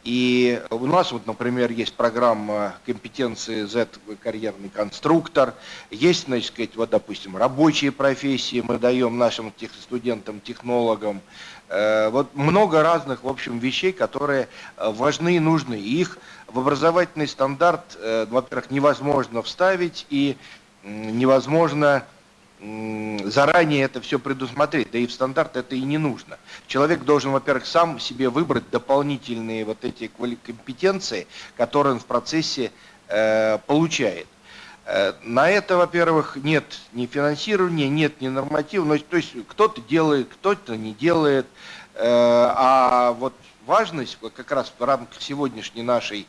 И у нас, вот, например, есть программа компетенции Z карьерный конструктор, есть, значит, сказать, вот, допустим, рабочие профессии мы даем нашим тех, студентам, технологам. Э, вот много разных, в общем, вещей, которые э, важны и нужны. Их в образовательный стандарт, э, во-первых, невозможно вставить и невозможно заранее это все предусмотреть, да и в стандарт это и не нужно. Человек должен, во-первых, сам себе выбрать дополнительные вот эти компетенции, которые он в процессе э, получает. Э, на это, во-первых, нет ни финансирования, нет ни нормативов, но, то есть кто-то делает, кто-то не делает, э, а вот важность как раз в рамках сегодняшней нашей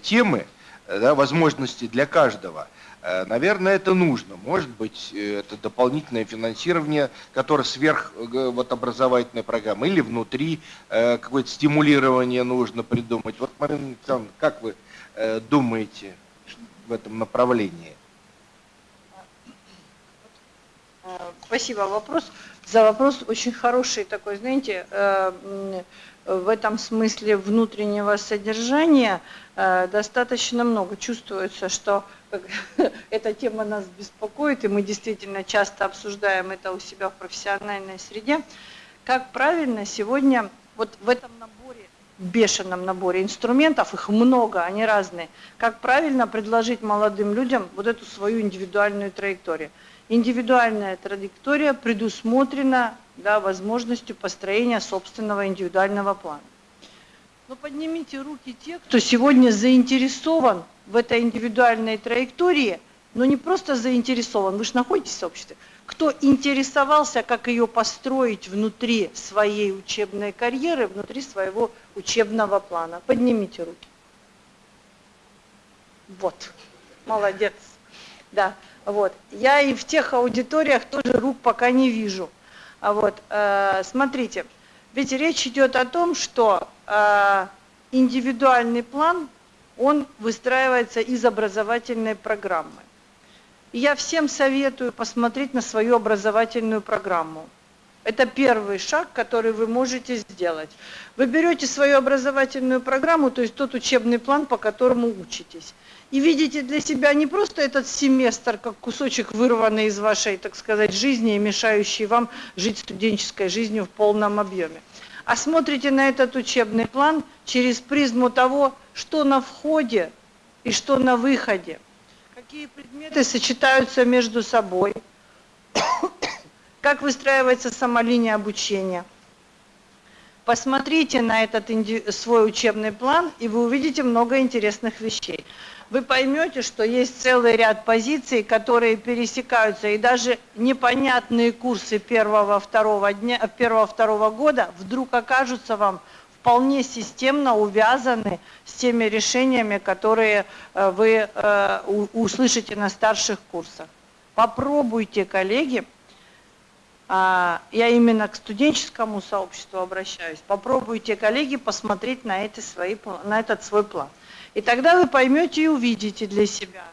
темы, э, да, возможности для каждого – наверное, это нужно. Может быть, э, это дополнительное финансирование, которое сверх э, вот, образовательной программы, или внутри какое-то стимулирование нужно придумать. Вот, Марина Александровна, как вы думаете в этом направлении? Спасибо вопрос. За вопрос очень хороший такой, знаете, в этом смысле внутреннего содержания достаточно много. Чувствуется, что эта тема нас беспокоит, и мы действительно часто обсуждаем это у себя в профессиональной среде. как правильно сегодня вот в этом наборе, бешеном наборе инструментов, их много, они разные, как правильно предложить молодым людям вот эту свою индивидуальную траекторию. Индивидуальная траектория предусмотрена да, возможностью построения собственного индивидуального плана. Но поднимите руки те, кто сегодня заинтересован в этой индивидуальной траектории, но не просто заинтересован, вы же находитесь в сообществе, кто интересовался, как ее построить внутри своей учебной карьеры, внутри своего учебного плана. Поднимите руки. Вот, молодец. Да, вот. Я и в тех аудиториях тоже рук пока не вижу. А вот, э, смотрите, ведь речь идет о том, что э, индивидуальный план, он выстраивается из образовательной программы. И я всем советую посмотреть на свою образовательную программу. Это первый шаг, который вы можете сделать. Вы берете свою образовательную программу, то есть тот учебный план, по которому учитесь, и видите для себя не просто этот семестр, как кусочек вырванный из вашей, так сказать, жизни и мешающий вам жить студенческой жизнью в полном объеме, а смотрите на этот учебный план через призму того, что на входе и что на выходе какие предметы сочетаются между собой, как выстраивается сама линия обучения. Посмотрите на этот свой учебный план, и вы увидите много интересных вещей. Вы поймете, что есть целый ряд позиций, которые пересекаются, и даже непонятные курсы первого-второго дня, первого-второго года вдруг окажутся вам вполне системно увязаны с теми решениями, которые э, вы э, услышите на старших курсах. Попробуйте, коллеги, а, я именно к студенческому сообществу обращаюсь, попробуйте, коллеги, посмотреть на, эти свои, на этот свой план. И тогда вы поймете и увидите для себя.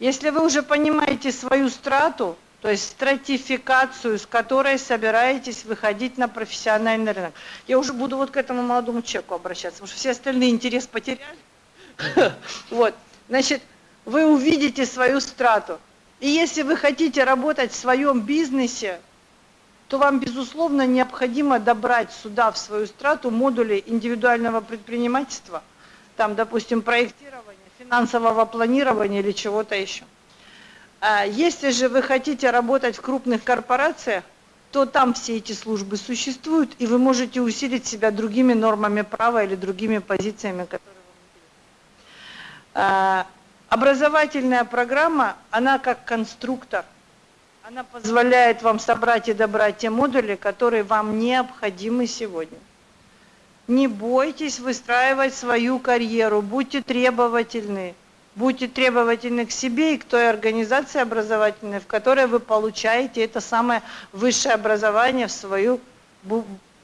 Если вы уже понимаете свою страту, то есть стратификацию, с которой собираетесь выходить на профессиональный рынок. Я уже буду вот к этому молодому человеку обращаться, потому что все остальные интерес потеряли. Вот, значит, вы увидите свою страту. И если вы хотите работать в своем бизнесе, то вам, безусловно, необходимо добрать сюда, в свою страту, модули индивидуального предпринимательства, там, допустим, проектирования, финансового планирования или чего-то еще. А если же вы хотите работать в крупных корпорациях, то там все эти службы существуют, и вы можете усилить себя другими нормами права или другими позициями, которые вам. Образовательная программа, она как конструктор, она позволяет вам собрать и добрать те модули, которые вам необходимы сегодня. Не бойтесь выстраивать свою карьеру, будьте требовательны, Будьте требовательны к себе и к той организации образовательной, в которой вы получаете это самое высшее образование в свою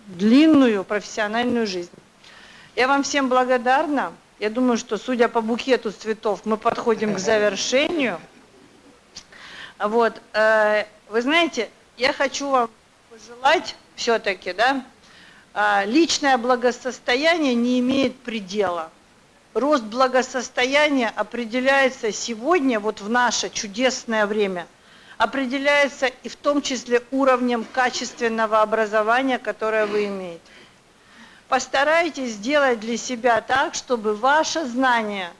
длинную профессиональную жизнь. Я вам всем благодарна. Я думаю, что судя по букету цветов, мы подходим к завершению. Вот, э, вы знаете, я хочу вам пожелать все-таки, да, э, личное благосостояние не имеет предела рост благосостояния определяется сегодня, вот в наше чудесное время, определяется и в том числе уровнем качественного образования, которое вы имеете. Постарайтесь сделать для себя так, чтобы ваше знание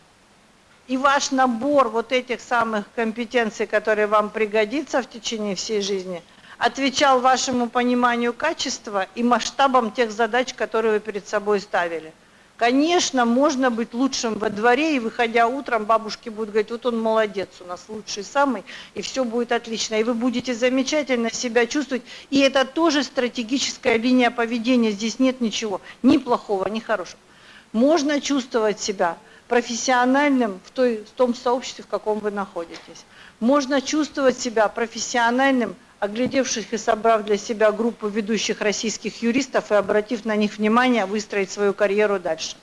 и ваш набор вот этих самых компетенций, которые вам пригодятся в течение всей жизни, отвечал вашему пониманию качества и масштабам тех задач, которые вы перед собой ставили – Конечно, можно быть лучшим во дворе, и выходя утром, бабушки будут говорить, вот он молодец, у нас лучший самый, и все будет отлично. И вы будете замечательно себя чувствовать, и это тоже стратегическая линия поведения, здесь нет ничего, ни плохого, ни хорошего. Можно чувствовать себя профессиональным в, той, в том сообществе, в каком вы находитесь. Можно чувствовать себя профессиональным оглядевших и собрав для себя группу ведущих российских юристов и обратив на них внимание, выстроить свою карьеру дальше.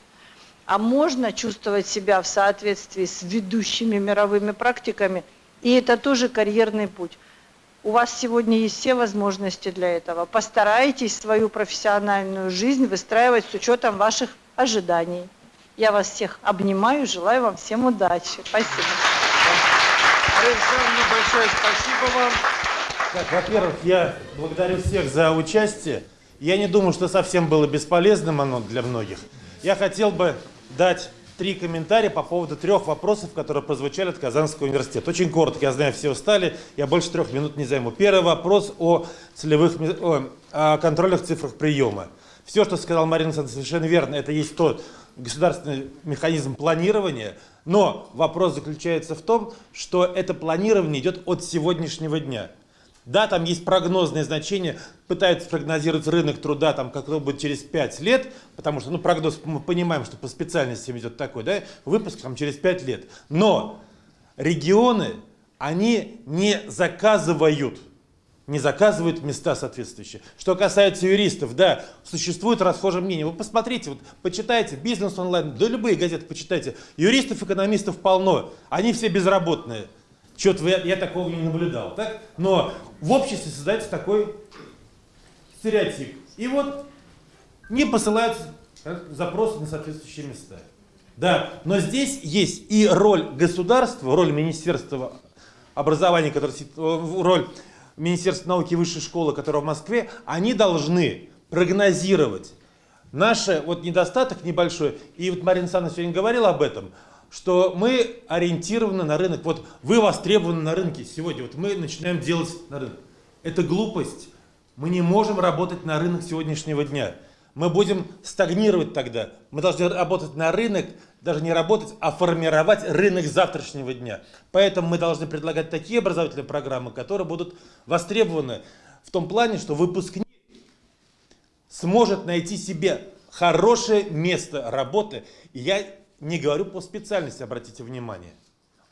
А можно чувствовать себя в соответствии с ведущими мировыми практиками, и это тоже карьерный путь. У вас сегодня есть все возможности для этого. Постарайтесь свою профессиональную жизнь выстраивать с учетом ваших ожиданий. Я вас всех обнимаю, желаю вам всем удачи. Спасибо. Александр, большое спасибо вам. Так, во-первых, я благодарю всех за участие. Я не думаю, что совсем было бесполезным оно для многих. Я хотел бы дать три комментария по поводу трех вопросов, которые прозвучали от Казанского университета. Очень коротко, я знаю, все устали, я больше трех минут не займу. Первый вопрос о, целевых, о, о контрольных цифрах приема. Все, что сказал Марина Александровна, совершенно верно. Это есть тот государственный механизм планирования, но вопрос заключается в том, что это планирование идет от сегодняшнего дня. Да, там есть прогнозные значения, пытаются прогнозировать рынок труда, там, как это будет через 5 лет, потому что, ну, прогноз, мы понимаем, что по специальностям идет такой, да, выпуск там через 5 лет. Но регионы, они не заказывают не заказывают места соответствующие. Что касается юристов, да, существует расхожее мнение. Вы посмотрите, вот почитайте бизнес онлайн, да любые газеты почитайте. Юристов, экономистов полно, они все безработные. Что-то я, я такого не наблюдал. Так? Но в обществе создается такой стереотип. И вот не посылаются запросы на соответствующие места. Да, но здесь есть и роль государства, роль Министерства образования, которое, роль Министерства науки и высшей школы, которая в Москве, они должны прогнозировать наш вот недостаток небольшой. И вот Марина Александровна сегодня говорила об этом, что мы ориентированы на рынок. Вот вы востребованы на рынке сегодня, вот мы начинаем делать на рынок. Это глупость. Мы не можем работать на рынок сегодняшнего дня мы будем стагнировать тогда. Мы должны работать на рынок, даже не работать, а формировать рынок завтрашнего дня. Поэтому мы должны предлагать такие образовательные программы, которые будут востребованы в том плане, что выпускник сможет найти себе хорошее место работы. И я не говорю по специальности, обратите внимание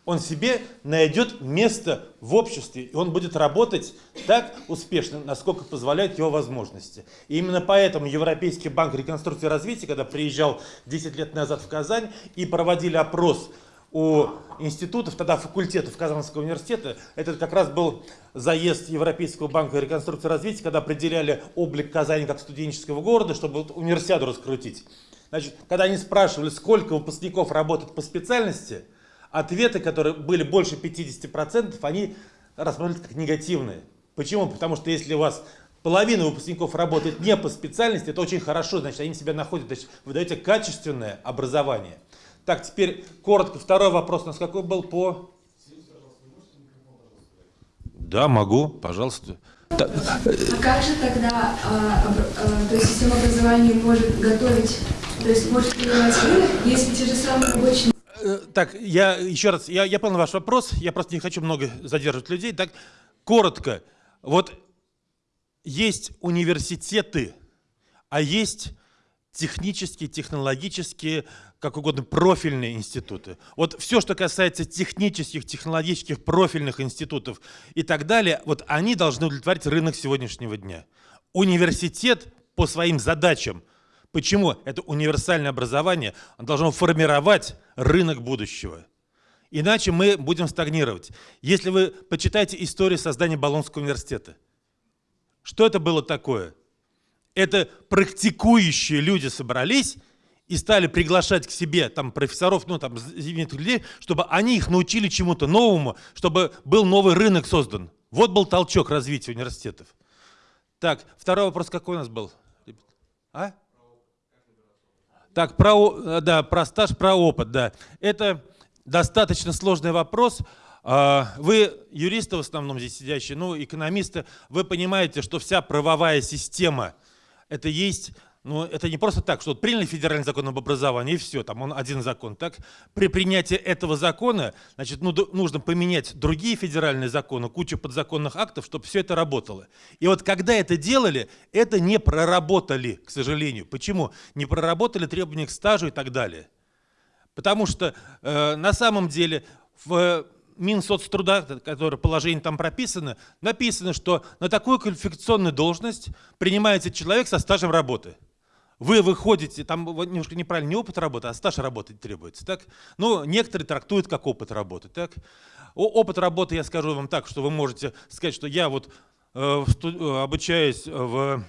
он себе найдет место в обществе, и он будет работать так успешно, насколько позволяют его возможности. И именно поэтому Европейский банк реконструкции и развития, когда приезжал 10 лет назад в Казань и проводили опрос у институтов, тогда факультетов Казанского университета, это как раз был заезд Европейского банка реконструкции и развития, когда определяли облик Казани как студенческого города, чтобы универсиаду раскрутить. Значит, когда они спрашивали, сколько выпускников работают по специальности, ответы, которые были больше 50%, они рассматривались как негативные. Почему? Потому что если у вас половина выпускников работает не по специальности, это очень хорошо, значит, они себя находят, значит, вы даете качественное образование. Так, теперь коротко, второй вопрос у нас какой был по... Да, могу, пожалуйста. А как же тогда а, а, то есть система образования может готовить, то есть может принимать если те же самые рабочие Э, так, я еще раз, я, я понял ваш вопрос, я просто не хочу много задерживать людей. Так, коротко, вот есть университеты, а есть технические, технологические, как угодно, профильные институты. Вот все, что касается технических, технологических, профильных институтов и так далее, вот они должны удовлетворить рынок сегодняшнего дня. Университет по своим задачам – Почему? Это универсальное образование должно формировать рынок будущего. Иначе мы будем стагнировать. Если вы почитаете историю создания Болонского университета, что это было такое? Это практикующие люди собрались и стали приглашать к себе там профессоров, ну там людей, чтобы они их научили чему-то новому, чтобы был новый рынок создан. Вот был толчок развития университетов. Так, второй вопрос какой у нас был? А? Так, про, э, да, про стаж, про опыт, да. Это достаточно сложный вопрос. А, вы, юристы в основном здесь сидящие, ну, экономисты, вы понимаете, что вся правовая система, это есть ну, это не просто так, что вот приняли федеральный закон об образовании, и все, там он один закон. Так, при принятии этого закона, значит, ну, нужно поменять другие федеральные законы, кучу подзаконных актов, чтобы все это работало. И вот когда это делали, это не проработали, к сожалению. Почему? Не проработали требования к стажу и так далее. Потому что э, на самом деле в Минсоцтруда, которое положение там прописано, написано, что на такую квалификационную должность принимается человек со стажем работы. Вы выходите, там немножко неправильно, не опыт работы, а стаж работы требуется. Так? Ну, некоторые трактуют как опыт работы. Так? Опыт работы, я скажу вам так, что вы можете сказать, что я вот э, э обучаюсь в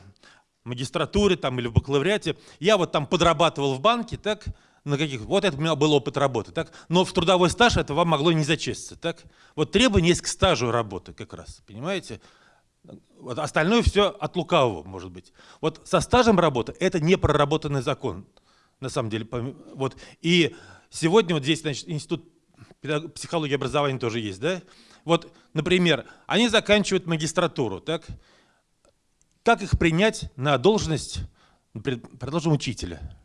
магистратуре там, или в бакалавриате, я вот там подрабатывал в банке, так, на каких, вот это у меня был опыт работы, так, но в трудовой стаж это вам могло не зачесть, так. Вот требование есть к стажу работы как раз, понимаете? Вот остальное все от лукавого, может быть. Вот со стажем работы это не проработанный закон, на самом деле. Вот. И сегодня вот здесь, значит, институт психологии образования тоже есть, да? Вот, например, они заканчивают магистратуру, так? Как их принять на должность, продолжим, учителя?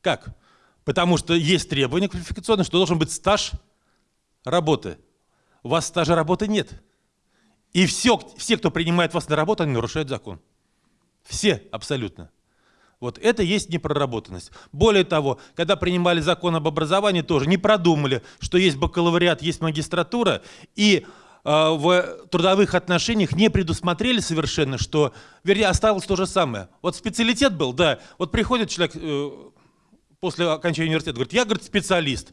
Как? Потому что есть требования квалификационные, что должен быть стаж работы. У вас стажа работы нет. И все, все, кто принимает вас на работу, они нарушают закон. Все абсолютно. Вот это есть непроработанность. Более того, когда принимали закон об образовании, тоже не продумали, что есть бакалавриат, есть магистратура, и э, в трудовых отношениях не предусмотрели совершенно, что, вернее, осталось то же самое. Вот специалитет был, да, вот приходит человек э, после окончания университета, говорит, я, говорит, специалист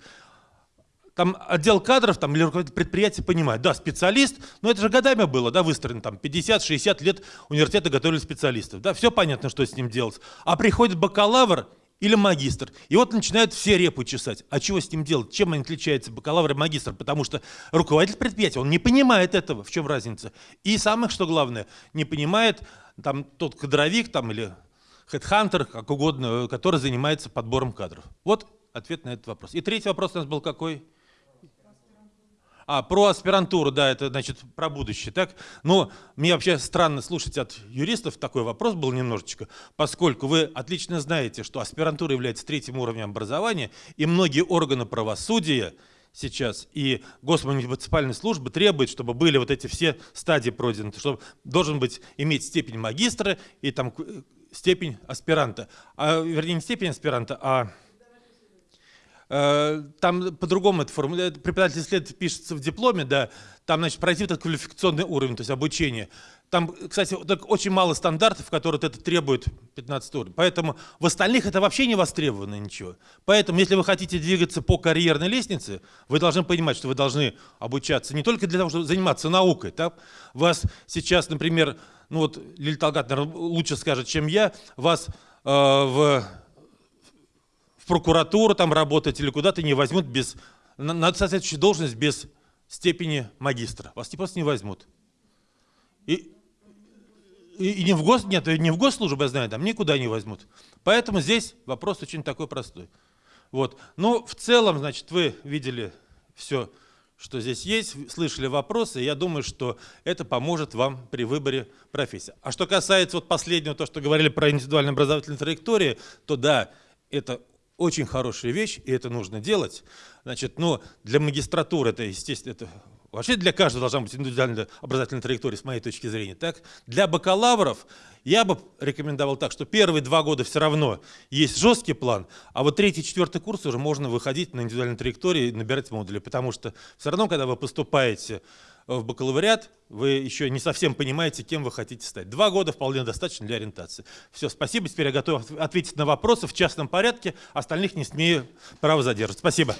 там отдел кадров там, или руководитель предприятия понимает, да, специалист, но это же годами было, да, выстроено, там 50-60 лет университеты готовили специалистов, да, все понятно, что с ним делать. А приходит бакалавр или магистр, и вот начинают все репу чесать. А чего с ним делать? Чем они отличаются, бакалавр и магистр? Потому что руководитель предприятия, он не понимает этого, в чем разница. И самое, что главное, не понимает там тот кадровик там, или хедхантер, как угодно, который занимается подбором кадров. Вот ответ на этот вопрос. И третий вопрос у нас был какой? А, про аспирантуру, да, это значит про будущее, так? Но мне вообще странно слушать от юристов, такой вопрос был немножечко, поскольку вы отлично знаете, что аспирантура является третьим уровнем образования, и многие органы правосудия сейчас и госмуниципальные службы требуют, чтобы были вот эти все стадии пройдены, чтобы должен быть иметь степень магистра и там степень аспиранта, а, вернее не степень аспиранта, а Э, там по-другому это формулируется, преподаватель исследователь пишется в дипломе, да, там, значит, пройти этот квалификационный уровень, то есть обучение. Там, кстати, очень мало стандартов, которые это требует 15 уровень. Поэтому в остальных это вообще не востребовано ничего. Поэтому, если вы хотите двигаться по карьерной лестнице, вы должны понимать, что вы должны обучаться не только для того, чтобы заниматься наукой. Так? Вас сейчас, например, ну вот Лилия Талгат, наверное, лучше скажет, чем я, вас э, в прокуратуру там работать или куда-то не возьмут без, на соответствующую должность без степени магистра. Вас не просто не возьмут. И, и, и не в гос, нет, не в госслужбу, я знаю, там никуда не возьмут. Поэтому здесь вопрос очень такой простой. Вот. Ну, в целом, значит, вы видели все, что здесь есть, слышали вопросы, я думаю, что это поможет вам при выборе профессии. А что касается вот последнего, то, что говорили про индивидуальные образовательные траектории, то да, это очень хорошая вещь, и это нужно делать. Значит, но для магистратуры это, естественно, это вообще для каждого должна быть индивидуальная образовательная траектория, с моей точки зрения. Так? Для бакалавров я бы рекомендовал так, что первые два года все равно есть жесткий план, а вот третий, четвертый курс уже можно выходить на индивидуальной траектории и набирать модули, потому что все равно, когда вы поступаете в бакалавриат, вы еще не совсем понимаете, кем вы хотите стать. Два года вполне достаточно для ориентации. Все, спасибо. Теперь я готов ответить на вопросы в частном порядке. Остальных не смею право задерживать. Спасибо.